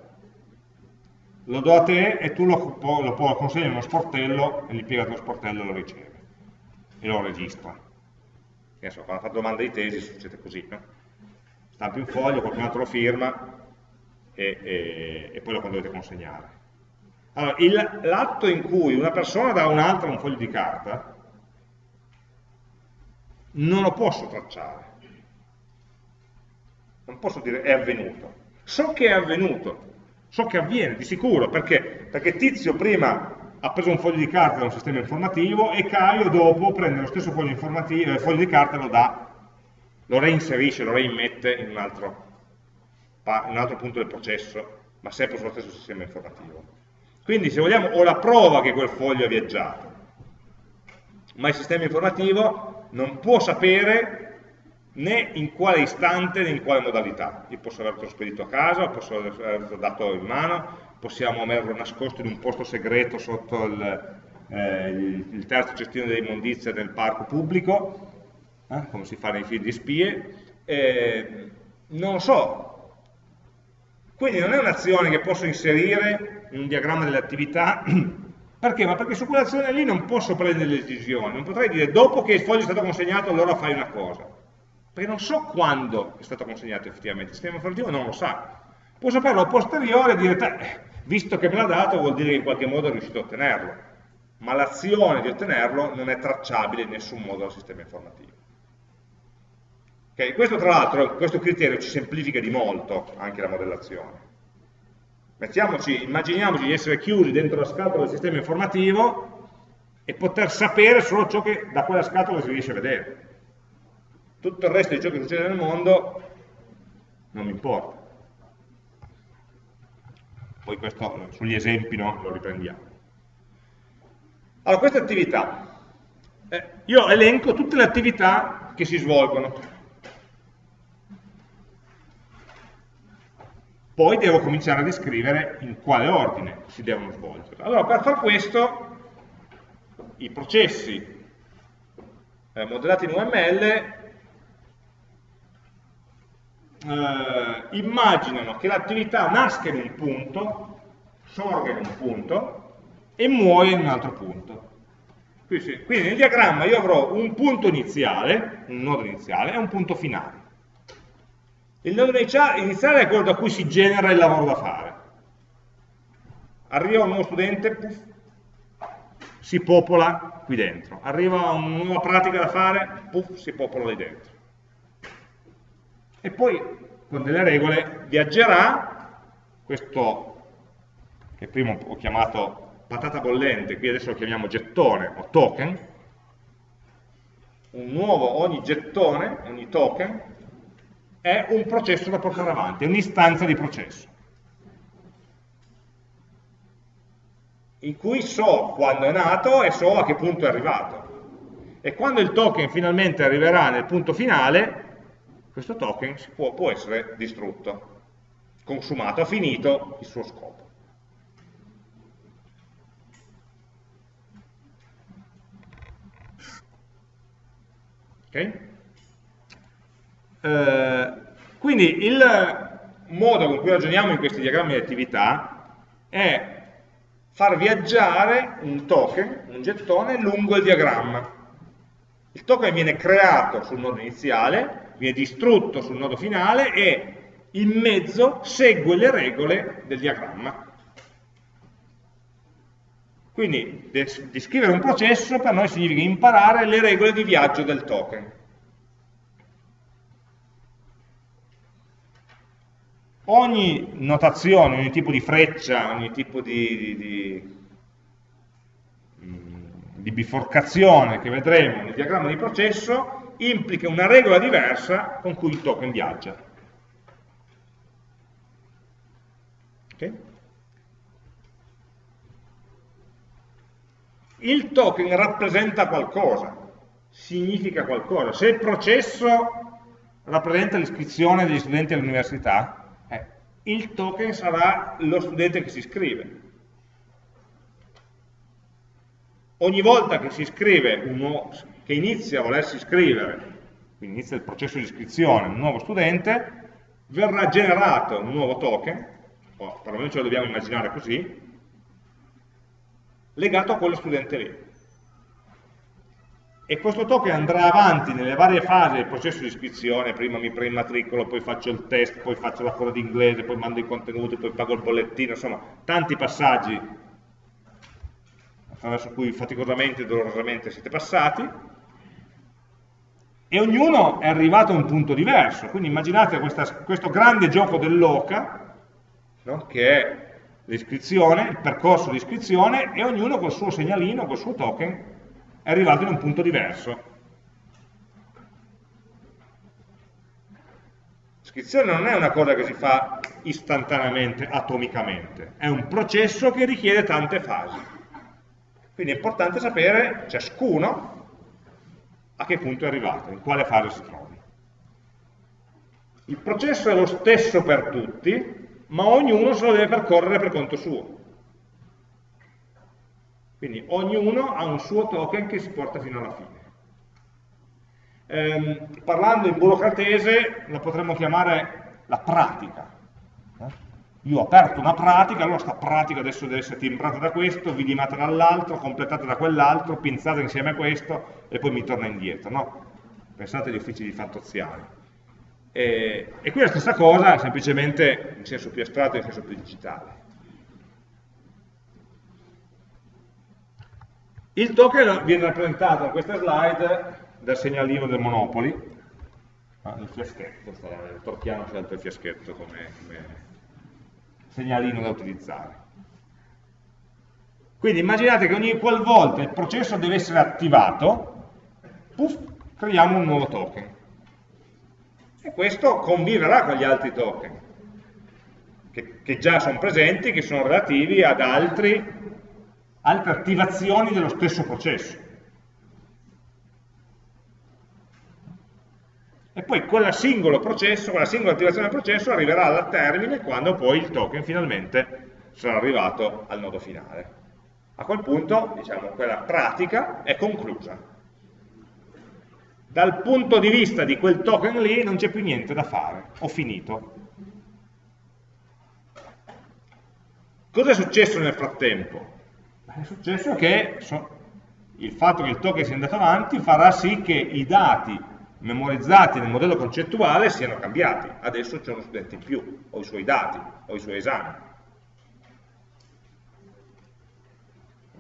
lo do a te e tu lo, lo, lo consegni in uno sportello e l'impiegato dello sportello lo riceve e lo registra. Che so, quando fate domanda di tesi succede così, no? Stampi un foglio, qualcun altro lo firma e, e, e poi lo dovete consegnare. Allora, l'atto in cui una persona dà a un'altra un foglio di carta non lo posso tracciare. non posso dire è avvenuto. So che è avvenuto, so che avviene di sicuro, perché? Perché Tizio prima ha preso un foglio di carta da un sistema informativo e Caio dopo prende lo stesso foglio, eh, foglio di carta e lo dà, lo reinserisce, lo reimmette in un, altro, in un altro punto del processo, ma sempre sullo stesso sistema informativo. Quindi se vogliamo ho la prova che quel foglio è viaggiato, ma il sistema informativo non può sapere né in quale istante né in quale modalità. Io posso averlo spedito a casa, posso averlo dato in mano, possiamo averlo nascosto in un posto segreto sotto il, eh, il terzo cestino delle immondizie del parco pubblico, eh, come si fa nei film di spie, eh, non lo so. Quindi non è un'azione che posso inserire in un diagramma delle attività perché? Ma perché su quell'azione lì non posso prendere decisioni, non potrei dire dopo che il foglio è stato consegnato allora fai una cosa, perché non so quando è stato consegnato effettivamente, il sistema informativo non lo sa. Può saperlo a posteriore e dire, visto che me l'ha dato vuol dire che in qualche modo è riuscito a ottenerlo, ma l'azione di ottenerlo non è tracciabile in nessun modo dal sistema informativo. Okay? Questo tra l'altro, questo criterio ci semplifica di molto anche la modellazione. Mettiamoci, immaginiamoci di essere chiusi dentro la scatola del sistema informativo e poter sapere solo ciò che da quella scatola si riesce a vedere. Tutto il resto di ciò che succede nel mondo non mi importa. Poi questo sugli esempi no, lo riprendiamo. Allora, queste attività. Eh, io elenco tutte le attività che si svolgono poi devo cominciare a descrivere in quale ordine si devono svolgere. Allora, per far questo, i processi eh, modellati in UML eh, immaginano che l'attività nasca in un punto, sorga in un punto e muoia in un altro punto. Quindi, quindi nel diagramma io avrò un punto iniziale, un nodo iniziale, e un punto finale. Il nodo iniziale è quello da cui si genera il lavoro da fare. Arriva un nuovo studente, puff, si popola qui dentro. Arriva una nuova pratica da fare, puff, si popola lì dentro. E poi, con delle regole, viaggerà questo che prima ho chiamato patata bollente, qui adesso lo chiamiamo gettone o token, un nuovo, ogni gettone, ogni token, è un processo da portare avanti, è un'istanza di processo. In cui so quando è nato e so a che punto è arrivato. E quando il token finalmente arriverà nel punto finale, questo token può, può essere distrutto, consumato, ha finito il suo scopo. Ok? Eh, quindi il modo con cui ragioniamo in questi diagrammi di attività è far viaggiare un token, un gettone, lungo il diagramma. Il token viene creato sul nodo iniziale, viene distrutto sul nodo finale e in mezzo segue le regole del diagramma. Quindi descrivere un processo per noi significa imparare le regole di viaggio del token. Ogni notazione, ogni tipo di freccia, ogni tipo di, di, di, mm, di, biforcazione che vedremo nel diagramma di processo implica una regola diversa con cui il token viaggia. Okay? Il token rappresenta qualcosa, significa qualcosa. Se il processo rappresenta l'iscrizione degli studenti all'università, il token sarà lo studente che si iscrive. Ogni volta che si iscrive, uno, che inizia a volersi iscrivere, quindi inizia il processo di iscrizione, un nuovo studente, verrà generato un nuovo token, o perlomeno ce lo dobbiamo immaginare così, legato a quello studente lì e questo token andrà avanti nelle varie fasi del processo di iscrizione, prima mi preimmatricolo, poi faccio il test, poi faccio la coda di inglese, poi mando i contenuti, poi pago il bollettino, insomma, tanti passaggi attraverso cui faticosamente e dolorosamente siete passati, e ognuno è arrivato a un punto diverso, quindi immaginate questa, questo grande gioco dell'oca, no? che è l'iscrizione, il percorso di iscrizione, e ognuno col suo segnalino, col suo token, è arrivato in un punto diverso. L'iscrizione non è una cosa che si fa istantaneamente, atomicamente, è un processo che richiede tante fasi. Quindi è importante sapere ciascuno a che punto è arrivato, in quale fase si trovi. Il processo è lo stesso per tutti, ma ognuno se lo deve percorrere per conto suo. Quindi ognuno ha un suo token che si porta fino alla fine. Ehm, parlando in burocratese la potremmo chiamare la pratica. Io ho aperto una pratica, allora questa pratica adesso deve essere timbrata da questo, vidimata dall'altro, completata da quell'altro, pinzata insieme a questo e poi mi torna indietro. No? Pensate agli uffici di fattoziali. E, e qui la stessa cosa, semplicemente in senso più astratto e in senso più digitale. Il token viene rappresentato in questa slide dal segnalino del Monopoli, ah, il fiaschetto, il torchiano scelto il fiaschetto come, come segnalino da utilizzare. Quindi immaginate che ogni qualvolta il processo deve essere attivato, puff, creiamo un nuovo token. E questo conviverà con gli altri token, che, che già sono presenti, che sono relativi ad altri, altre attivazioni dello stesso processo. e poi quel singolo processo, quella singola attivazione del processo arriverà al termine quando poi il token finalmente sarà arrivato al nodo finale. A quel punto, diciamo, quella pratica è conclusa. Dal punto di vista di quel token lì non c'è più niente da fare, ho finito. Cosa è successo nel frattempo? È successo che il fatto che il token sia andato avanti farà sì che i dati memorizzati nel modello concettuale siano cambiati. Adesso c'è uno studente in più, o i suoi dati, o i suoi esami.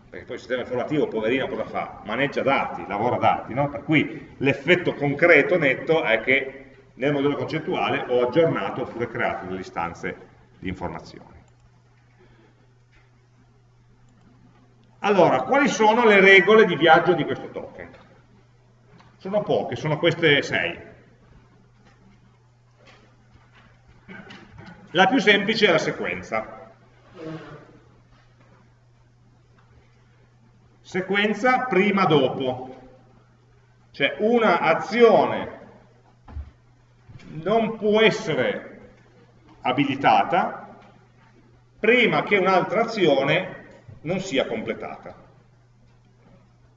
Perché poi il sistema informativo, poverino, cosa fa? Maneggia dati, lavora dati, no? Per cui l'effetto concreto, netto, è che nel modello concettuale ho aggiornato oppure creato delle istanze di informazioni. Allora, quali sono le regole di viaggio di questo token? Sono poche, sono queste sei. La più semplice è la sequenza. Sequenza prima dopo. Cioè una azione non può essere abilitata prima che un'altra azione non sia completata.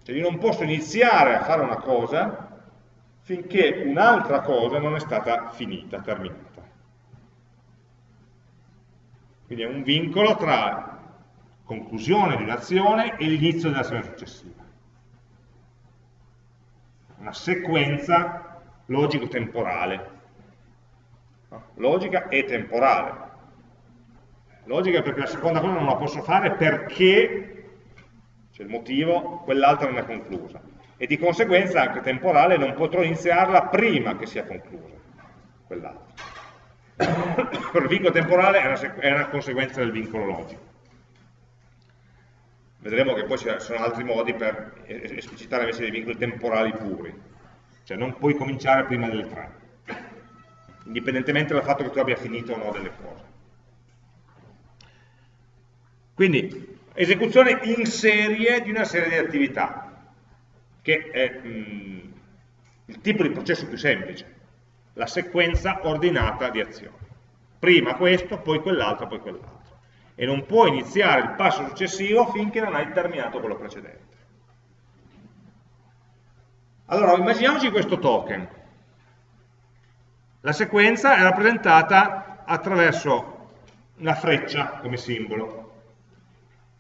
Cioè io non posso iniziare a fare una cosa finché un'altra cosa non è stata finita, terminata. Quindi è un vincolo tra conclusione di un'azione e l'inizio dell'azione successiva. Una sequenza logico-temporale. Logica e temporale. Logica perché la seconda cosa non la posso fare perché c'è il motivo, quell'altra non è conclusa. E di conseguenza anche temporale non potrò iniziarla prima che sia conclusa quell'altra. il vincolo temporale è una, è una conseguenza del vincolo logico. Vedremo che poi ci sono altri modi per esplicitare invece dei vincoli temporali puri. Cioè non puoi cominciare prima delle tre, indipendentemente dal fatto che tu abbia finito o no delle cose. Quindi esecuzione in serie di una serie di attività, che è mh, mm, il tipo di processo più semplice, la sequenza ordinata di azioni. Prima questo, poi quell'altro, poi quell'altro. E non puoi iniziare il passo successivo finché non hai terminato quello precedente. Allora, immaginiamoci questo token. La sequenza è rappresentata attraverso una freccia come simbolo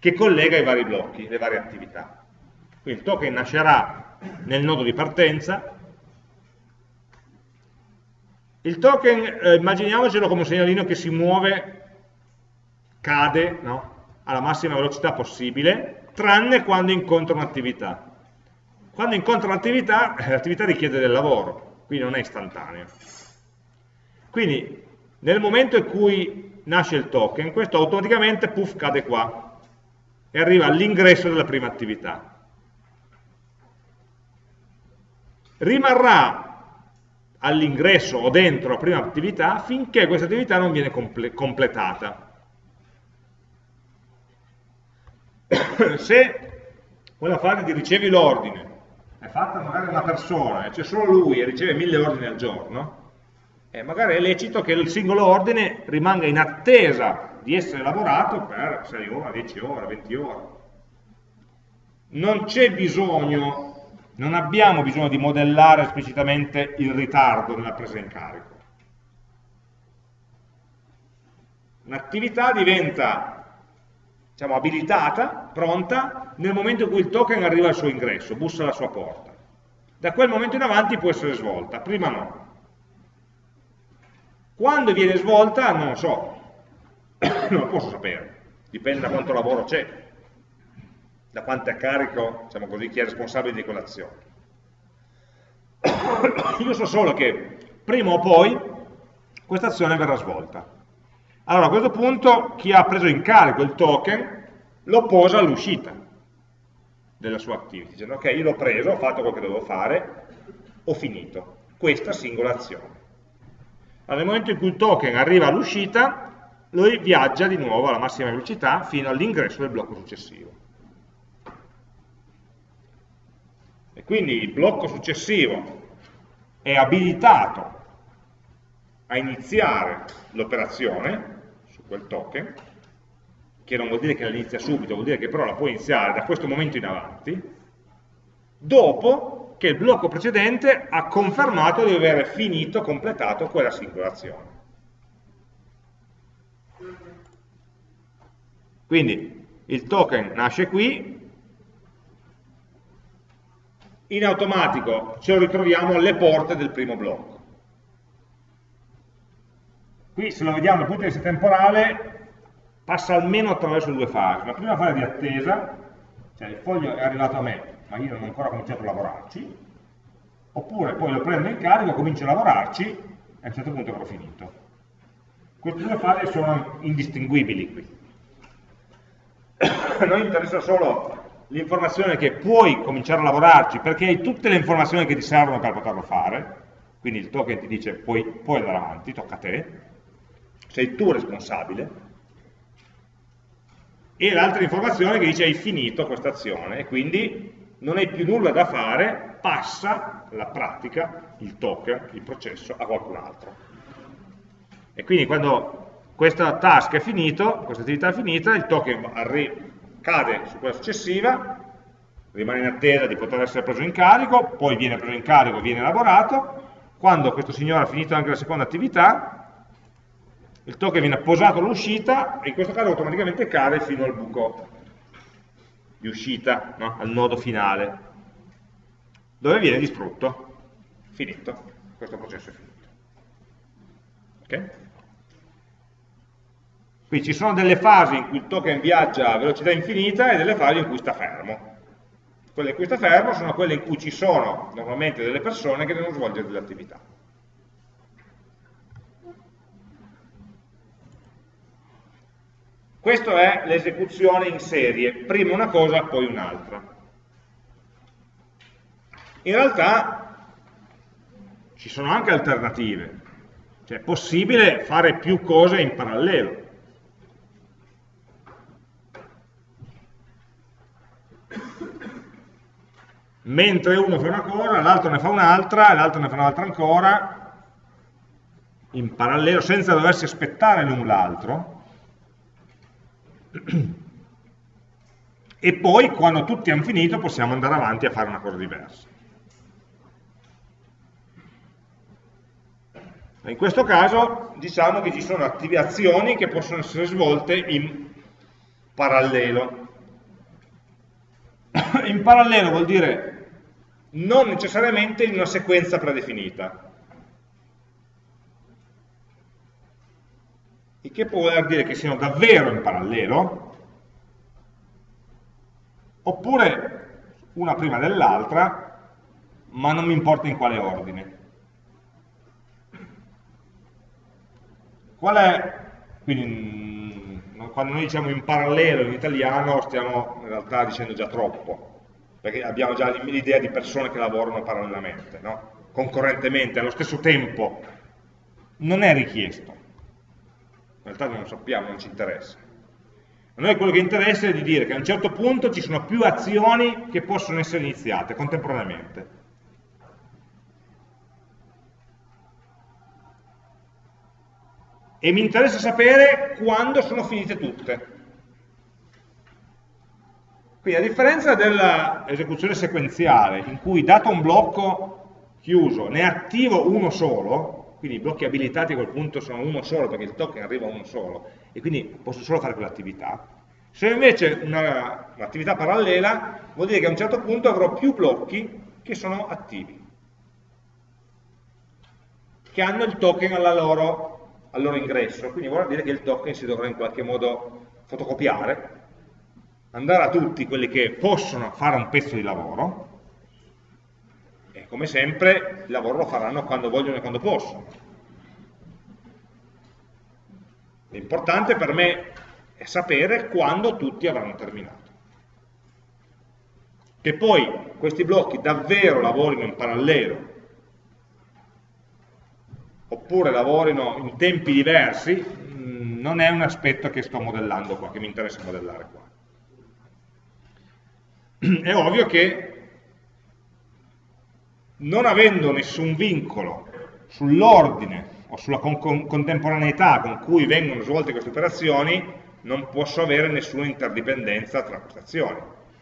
che collega i vari blocchi, le varie attività. Quindi il token nascerà nel nodo di partenza, il token, eh, immaginiamocelo come un segnalino che si muove, cade no? alla massima velocità possibile, tranne quando incontra un'attività. Quando incontra l'attività, eh, l'attività richiede del lavoro, quindi non è istantaneo. Quindi nel momento in cui nasce il token, questo automaticamente puff cade qua e arriva all'ingresso della prima attività. Rimarrà all'ingresso o dentro la prima attività finché questa attività non viene comple completata. Se quella fase di ricevi l'ordine è fatta magari da una persona e c'è solo lui e riceve mille ordini al giorno, eh, magari è lecito che il singolo ordine rimanga in attesa di essere lavorato per 6 ore, 10 ore, 20 ore. Non c'è bisogno non abbiamo bisogno di modellare esplicitamente il ritardo nella presa in carico. Un'attività diventa diciamo, abilitata, pronta, nel momento in cui il token arriva al suo ingresso, bussa alla sua porta. Da quel momento in avanti può essere svolta, prima no. Quando viene svolta non lo so, non lo posso sapere, dipende da quanto lavoro c'è da quanto è carico, diciamo così, chi è responsabile di quell'azione. Io so solo che prima o poi questa azione verrà svolta. Allora a questo punto chi ha preso in carico il token lo posa all'uscita della sua activity, dicendo ok, io l'ho preso, ho fatto quello che dovevo fare, ho finito questa singola azione. Allora, nel momento in cui il token arriva all'uscita, lui viaggia di nuovo alla massima velocità fino all'ingresso del blocco successivo. e quindi il blocco successivo è abilitato a iniziare l'operazione su quel token, che non vuol dire che la inizia subito, vuol dire che però la può iniziare da questo momento in avanti, dopo che il blocco precedente ha confermato di aver finito, completato quella singola azione. Quindi il token nasce qui, in automatico ce lo ritroviamo alle porte del primo blocco. Qui se lo vediamo dal punto di vista temporale passa almeno attraverso due fasi. La prima fase di attesa, cioè il foglio è arrivato a me, ma io non ho ancora cominciato a lavorarci, oppure poi lo prendo in carico, comincio a lavorarci e a un certo punto avrò finito. Queste due fasi sono indistinguibili qui. A noi interessa solo l'informazione che puoi cominciare a lavorarci perché hai tutte le informazioni che ti servono per poterlo fare, quindi il token ti dice puoi, puoi andare avanti, tocca a te, sei tu responsabile, e l'altra informazione che dice hai finito questa azione e quindi non hai più nulla da fare, passa la pratica, il token, il processo a qualcun altro. E quindi quando questa task è finito, questa attività è finita, il token cade su quella successiva, rimane in attesa di poter essere preso in carico, poi viene preso in carico, viene elaborato, quando questo signore ha finito anche la seconda attività, il token viene posato all'uscita e in questo caso automaticamente cade fino al buco di uscita, no? al nodo finale, dove viene distrutto. Finito, questo processo è finito. Okay? Quindi ci sono delle fasi in cui il token viaggia a velocità infinita e delle fasi in cui sta fermo. Quelle in cui sta fermo sono quelle in cui ci sono normalmente delle persone che devono svolgere delle attività. Questa è l'esecuzione in serie, prima una cosa, poi un'altra. In realtà ci sono anche alternative, cioè è possibile fare più cose in parallelo. Mentre uno fa una cosa, l'altro ne fa un'altra, l'altro ne fa un'altra ancora, in parallelo, senza doversi aspettare l'un l'altro, e poi quando tutti hanno finito possiamo andare avanti a fare una cosa diversa. In questo caso diciamo che ci sono attivazioni che possono essere svolte in parallelo. In parallelo vuol dire non necessariamente in una sequenza predefinita. Il che può voler dire che siano davvero in parallelo, oppure una prima dell'altra, ma non mi importa in quale ordine. Qual è, quindi mm, quando noi diciamo in parallelo in italiano stiamo in realtà dicendo già troppo, perché abbiamo già l'idea di persone che lavorano parallelamente, no? concorrentemente, allo stesso tempo, non è richiesto. In realtà non lo sappiamo, non ci interessa. A noi quello che interessa è di dire che a un certo punto ci sono più azioni che possono essere iniziate contemporaneamente. E mi interessa sapere quando sono finite tutte. Quindi a differenza dell'esecuzione sequenziale, in cui dato un blocco chiuso, ne attivo uno solo, quindi i blocchi abilitati a quel punto sono uno solo perché il token arriva uno solo, e quindi posso solo fare quell'attività. Se invece un'attività parallela vuol dire che a un certo punto avrò più blocchi che sono attivi, che hanno il token loro, al loro ingresso, quindi vuol dire che il token si dovrà in qualche modo fotocopiare, andare a tutti quelli che possono fare un pezzo di lavoro, e come sempre il lavoro lo faranno quando vogliono e quando possono. L'importante per me è sapere quando tutti avranno terminato. Che poi questi blocchi davvero lavorino in parallelo, oppure lavorino in tempi diversi, mm, non è un aspetto che sto modellando qua, che mi interessa modellare qua. È ovvio che non avendo nessun vincolo sull'ordine o sulla con contemporaneità con cui vengono svolte queste operazioni, non posso avere nessuna interdipendenza tra queste azioni.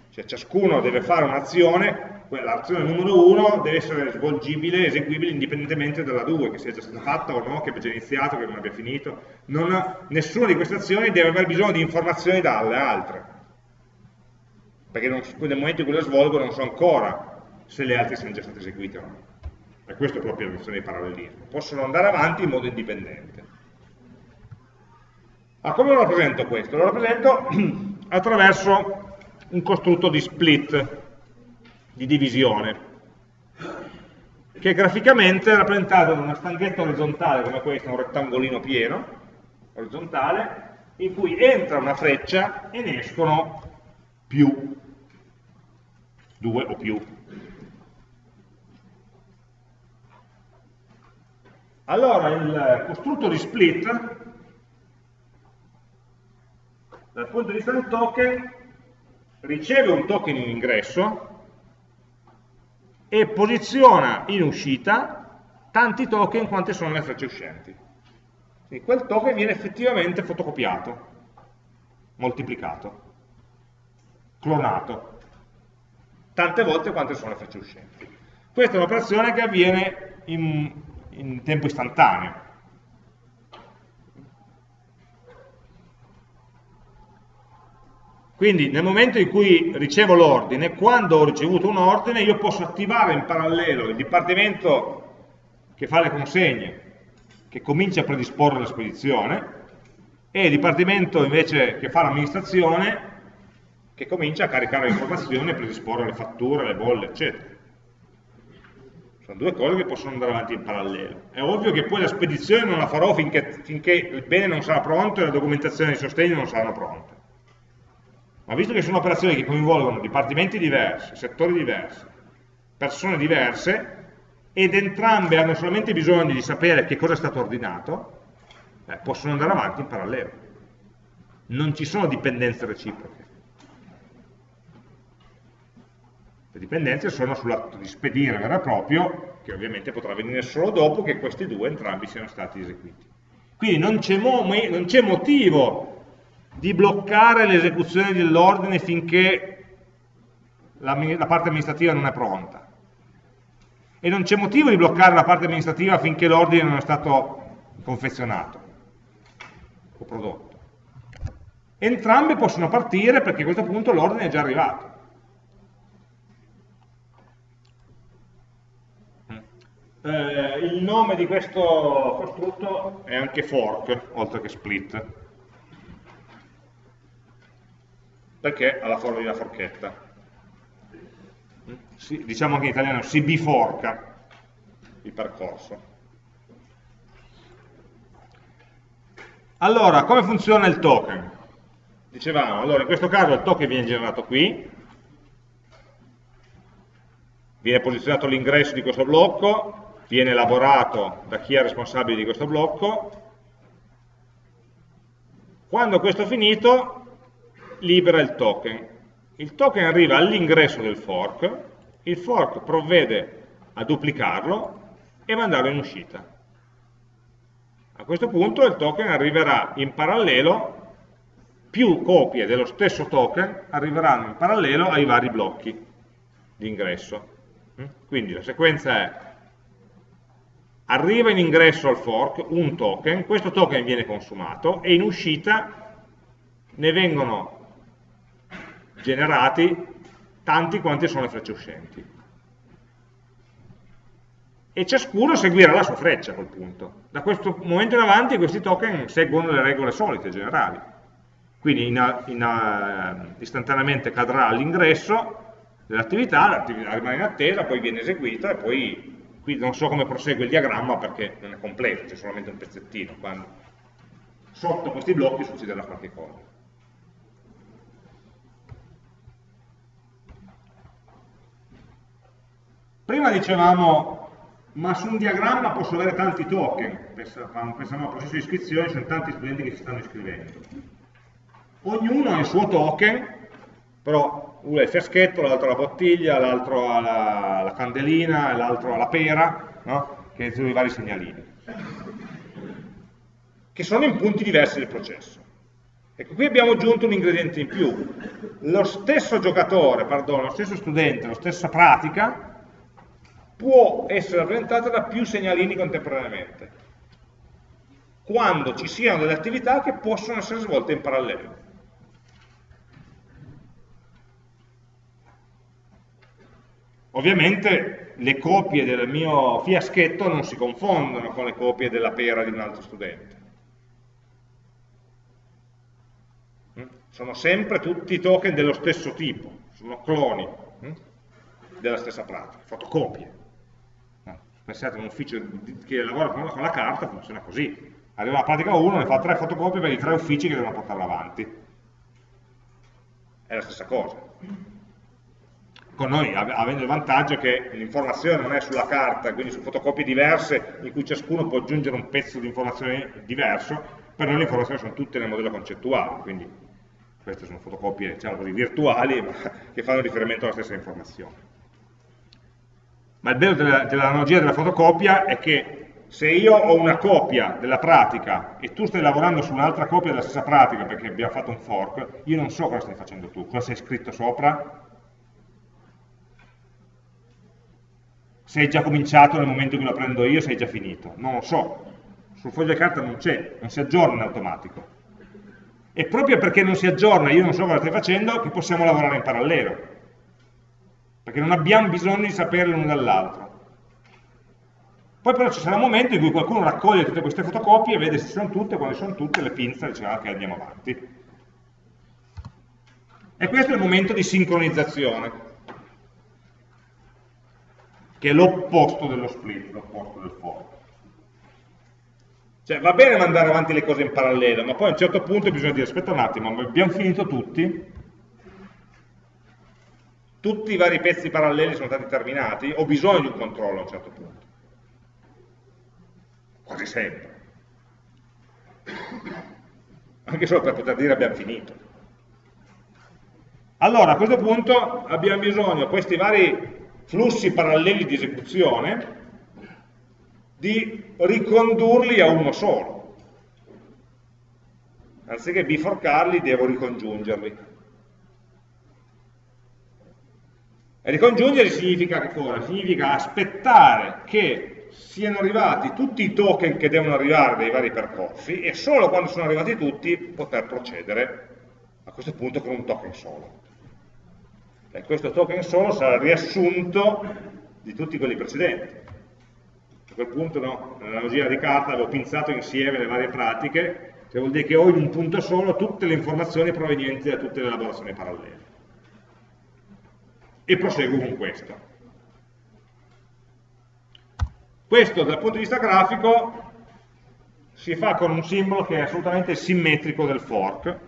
Cioè ciascuno deve fare un'azione, l'azione numero 1 deve essere svolgibile, eseguibile indipendentemente dalla 2, che sia già stata fatta o no, che abbia già iniziato, che non abbia finito. Non, nessuna di queste azioni deve avere bisogno di informazioni dalle altre, perché non, nel momento in cui le svolgo non so ancora se le altre siano già state eseguite o no. E questo è proprio la questione di parallelismo. Possono andare avanti in modo indipendente. Ma come lo rappresento questo? Lo rappresento attraverso un costrutto di split, di divisione, che graficamente è rappresentato da una stanghetta orizzontale come questa, un rettangolino pieno, orizzontale, in cui entra una freccia e ne escono più, due o più. Allora il costrutto di split, dal punto di vista del token, riceve un token in ingresso e posiziona in uscita tanti token quante sono le frecce uscenti. Quindi quel token viene effettivamente fotocopiato, moltiplicato, clonato, tante volte quante sono le frecce uscenti. Questa è un'operazione che avviene in in tempo istantaneo. Quindi nel momento in cui ricevo l'ordine, quando ho ricevuto un ordine, io posso attivare in parallelo il dipartimento che fa le consegne, che comincia a predisporre la spedizione, e il dipartimento invece che fa l'amministrazione, che comincia a caricare le informazioni, a predisporre le fatture, le bolle, eccetera. Sono due cose che possono andare avanti in parallelo. È ovvio che poi la spedizione non la farò finché, finché il bene non sarà pronto e la documentazione di sostegno non saranno pronte. Ma visto che sono operazioni che coinvolgono dipartimenti diversi, settori diversi, persone diverse, ed entrambe hanno solamente bisogno di sapere che cosa è stato ordinato, eh, possono andare avanti in parallelo. Non ci sono dipendenze reciproche. Le dipendenze sono sull'atto di spedire vero e proprio, che ovviamente potrà avvenire solo dopo che questi due entrambi siano stati eseguiti. Quindi non c'è mo motivo di bloccare l'esecuzione dell'ordine finché la, la parte amministrativa non è pronta. E non c'è motivo di bloccare la parte amministrativa finché l'ordine non è stato confezionato o prodotto. Entrambe possono partire perché a questo punto l'ordine è già arrivato. Eh, il nome di questo costrutto è anche fork, oltre che split, perché ha la forma di una forchetta. si, diciamo anche in italiano, si biforca il percorso. Allora, come funziona il token? Dicevamo, allora in questo caso il token viene generato qui, viene posizionato l'ingresso di questo blocco, viene elaborato da chi è responsabile di questo blocco, quando questo è finito libera il token. Il token arriva all'ingresso del fork, il fork provvede a duplicarlo e mandarlo in uscita. A questo punto il token arriverà in parallelo, più copie dello stesso token arriveranno in parallelo ai vari blocchi di ingresso. Quindi la sequenza è arriva in ingresso al fork un token, questo token viene consumato e in uscita ne vengono generati tanti quanti sono le frecce uscenti. E ciascuno seguirà la sua freccia a quel punto. Da questo momento in avanti questi token seguono le regole solite, generali. Quindi in, in, istantaneamente cadrà all'ingresso dell'attività, l'attività rimane in attesa, poi viene eseguita e poi qui non so come prosegue il diagramma perché non è completo, c'è solamente un pezzettino, quando sotto questi blocchi succederà qualche cosa. Prima dicevamo, ma su un diagramma posso avere tanti token, pensavamo al processo di iscrizione, ci sono tanti studenti che si stanno iscrivendo. Ognuno ha il suo token, però uno ha il fiaschetto, l'altro la bottiglia, l'altro la, la candelina, l'altro la pera, no? che sono i vari segnalini, che sono in punti diversi del processo. Ecco, qui abbiamo aggiunto un ingrediente in più. Lo stesso giocatore, perdono, lo stesso studente, la stessa pratica, può essere rappresentata da più segnalini contemporaneamente, quando ci siano delle attività che possono essere svolte in parallelo. Ovviamente le copie del mio fiaschetto non si confondono con le copie della pera di un altro studente. Mm? Sono sempre tutti token dello stesso tipo, sono cloni mm? della stessa pratica, fotocopie pensate a un ufficio che lavora con la carta, funziona così. Arriva la pratica 1, ne fa tre fotocopie per i tre uffici che devono portarla avanti. È la stessa cosa. Con noi, avendo il vantaggio che l'informazione non è sulla carta, quindi su fotocopie diverse, in cui ciascuno può aggiungere un pezzo di informazione diverso, per noi le informazioni sono tutte nel modello concettuale, quindi queste sono fotocopie diciamo, virtuali, ma che fanno riferimento alla stessa informazione. Ma il bello dell'analogia della fotocopia è che se io ho una copia della pratica e tu stai lavorando su un'altra copia della stessa pratica perché abbiamo fatto un fork, io non so cosa stai facendo tu, cosa sei scritto sopra, se hai già cominciato nel momento in cui lo prendo io, se hai già finito, non lo so, sul foglio di carta non c'è, non si aggiorna in automatico. E proprio perché non si aggiorna, io non so cosa stai facendo, che possiamo lavorare in parallelo perché non abbiamo bisogno di sapere l'uno dall'altro. Poi però ci sarà un momento in cui qualcuno raccoglie tutte queste fotocopie, vede se sono tutte, quando sono tutte, le pinza e dice ah, ok andiamo avanti. E questo è il momento di sincronizzazione, che è l'opposto dello split, l'opposto del fork. Cioè va bene mandare avanti le cose in parallelo, ma poi a un certo punto bisogna dire aspetta un attimo, abbiamo finito tutti? tutti i vari pezzi paralleli sono stati terminati, ho bisogno di un controllo a un certo punto. Quasi sempre. Anche solo per poter dire abbiamo finito. Allora, a questo punto abbiamo bisogno, questi vari flussi paralleli di esecuzione, di ricondurli a uno solo. Anziché biforcarli, devo ricongiungerli. E ricongiungere significa che cosa? Significa aspettare che siano arrivati tutti i token che devono arrivare dai vari percorsi e solo quando sono arrivati tutti poter procedere a questo punto con un token solo. E questo token solo sarà riassunto di tutti quelli precedenti. A quel punto, no, nell'analogia di carta avevo pinzato insieme le varie pratiche, cioè vuol dire che ho in un punto solo tutte le informazioni provenienti da tutte le elaborazioni parallele e proseguo con questo. Questo dal punto di vista grafico si fa con un simbolo che è assolutamente simmetrico del fork,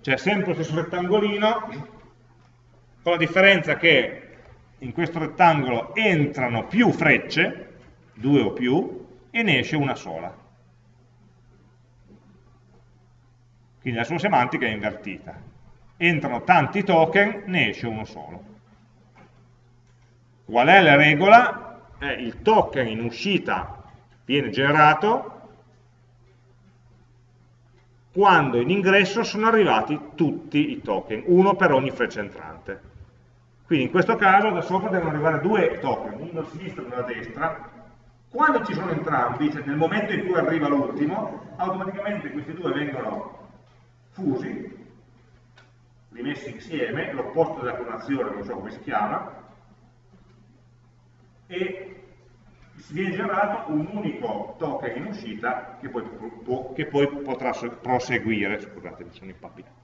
cioè sempre lo stesso rettangolino, con la differenza che in questo rettangolo entrano più frecce, due o più, e ne esce una sola. Quindi la sua semantica è invertita. Entrano tanti token, ne esce uno solo. Qual è la regola? Eh, il token in uscita viene generato quando in ingresso sono arrivati tutti i token, uno per ogni freccia entrante. Quindi in questo caso da sopra devono arrivare due token, uno a sinistra e uno a destra. Quando ci sono entrambi, cioè nel momento in cui arriva l'ultimo, automaticamente questi due vengono fusi, rimessi insieme, l'opposto della clonazione, non so come si chiama, e viene generato un unico token in uscita che poi, può, che poi potrà proseguire, scusate mi sono impappinato.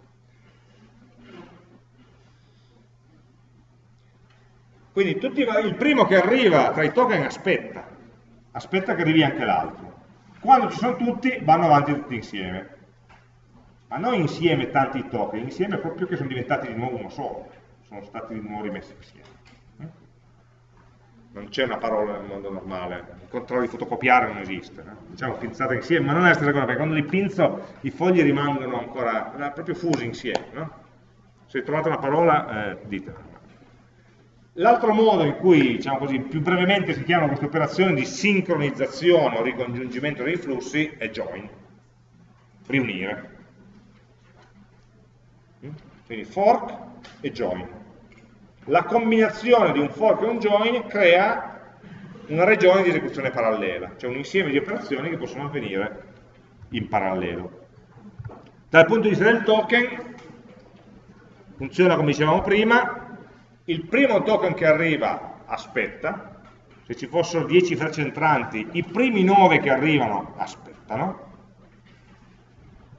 Quindi tutti, il primo che arriva tra i token aspetta, aspetta che arrivi anche l'altro. Quando ci sono tutti, vanno avanti tutti insieme. Ma non insieme tanti token, insieme proprio che sono diventati di nuovo uno solo, sono stati di nuovo rimessi insieme non c'è una parola nel mondo normale, il controllo di fotocopiare non esiste, no? diciamo pinzate insieme, ma non è la stessa cosa, perché quando li pinzo i fogli rimangono ancora proprio fusi insieme, no? se trovate una parola eh, ditela. L'altro modo in cui, diciamo così, più brevemente si chiama questa operazione di sincronizzazione o ricongiungimento dei flussi è join, riunire. Quindi fork e join la combinazione di un fork e un join crea una regione di esecuzione parallela, cioè un insieme di operazioni che possono avvenire in parallelo. Dal punto di vista del token, funziona come dicevamo prima, il primo token che arriva aspetta, se ci fossero 10 frecce entranti, i primi 9 che arrivano aspettano,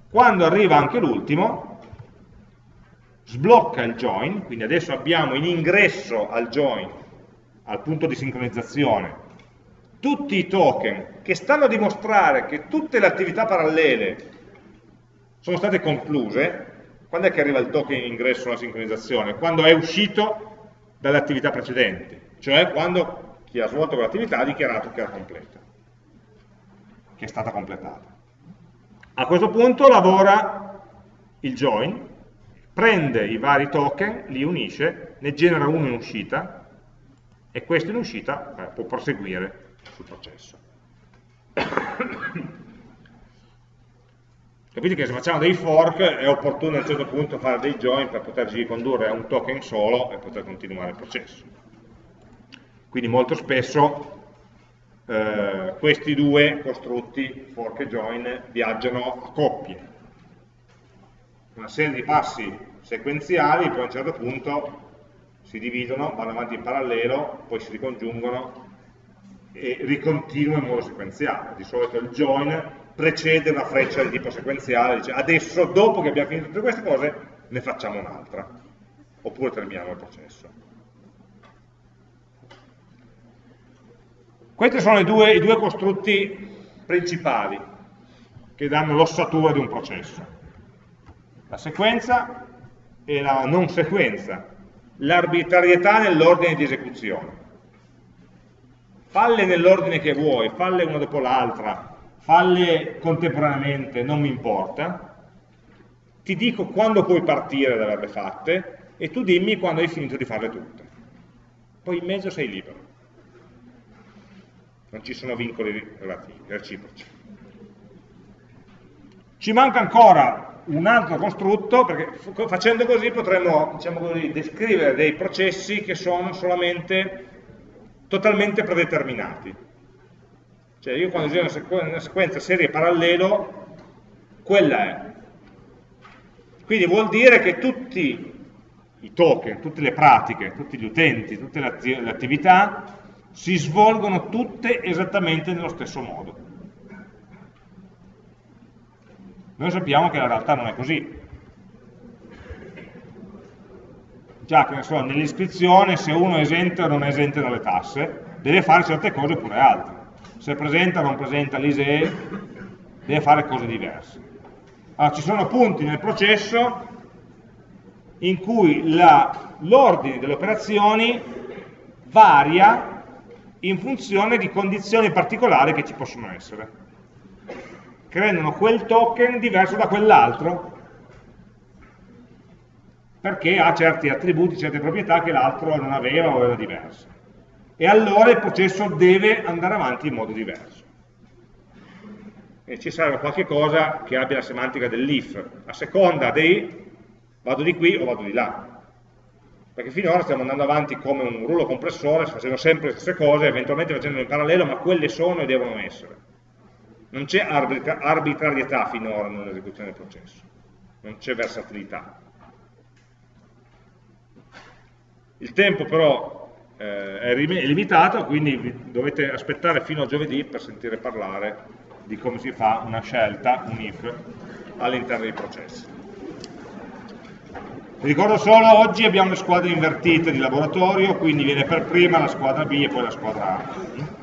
quando arriva anche l'ultimo, sblocca il join, quindi adesso abbiamo in ingresso al join, al punto di sincronizzazione, tutti i token che stanno a dimostrare che tutte le attività parallele sono state concluse, quando è che arriva il token in ingresso alla sincronizzazione? Quando è uscito dalle attività precedenti, cioè quando chi ha svolto quell'attività ha dichiarato che era completa, che è stata completata. A questo punto lavora il join, prende i vari token, li unisce, ne genera uno in uscita e questo in uscita eh, può proseguire sul processo. Capite che se facciamo dei fork è opportuno a un certo punto fare dei join per poterci ricondurre a un token solo e poter continuare il processo. Quindi molto spesso eh, questi due costrutti, fork e join, viaggiano a coppie, una serie di passi sequenziali, poi a un certo punto si dividono, vanno avanti in parallelo, poi si ricongiungono e ricontinuano in modo sequenziale. Di solito il join precede una freccia di tipo sequenziale, dice adesso dopo che abbiamo finito tutte queste cose ne facciamo un'altra, oppure terminiamo il processo. Questi sono i due, i due costrutti principali che danno l'ossatura di un processo la sequenza e la non sequenza, l'arbitrarietà nell'ordine di esecuzione. Falle nell'ordine che vuoi, falle una dopo l'altra, falle contemporaneamente, non mi importa, ti dico quando puoi partire da averle fatte e tu dimmi quando hai finito di farle tutte. Poi in mezzo sei libero. Non ci sono vincoli relativi, reciproci. Ci manca ancora un altro costrutto, perché facendo così potremmo diciamo così, descrivere dei processi che sono solamente totalmente predeterminati. Cioè io quando uso una, sequ una sequenza serie parallelo, quella è. Quindi vuol dire che tutti i token, tutte le pratiche, tutti gli utenti, tutte le attività si svolgono tutte esattamente nello stesso modo. Noi sappiamo che la realtà non è così. già che so, nell'iscrizione se uno è esente o non è esente dalle tasse, deve fare certe cose oppure altre. Se presenta o non presenta l'ISEE, deve fare cose diverse. Allora, ci sono punti nel processo in cui l'ordine delle operazioni varia in funzione di condizioni particolari che ci possono essere, che rendono quel token diverso da quell'altro, perché ha certi attributi, certe proprietà che l'altro non aveva o era diverso. E allora il processo deve andare avanti in modo diverso. E ci serve qualche cosa che abbia la semantica dell'if. A seconda dei vado di qui o vado di là. Perché finora stiamo andando avanti come un rullo compressore, facendo sempre le stesse cose, eventualmente facendo in parallelo, ma quelle sono e devono essere. Non c'è arbitrarietà finora nell'esecuzione del processo, non c'è versatilità. Il tempo però eh, è limitato, quindi dovete aspettare fino a giovedì per sentire parlare di come si fa una scelta, un if, all'interno dei processi. Ricordo solo, oggi abbiamo le squadre invertite di laboratorio, quindi viene per prima la squadra B e poi la squadra A.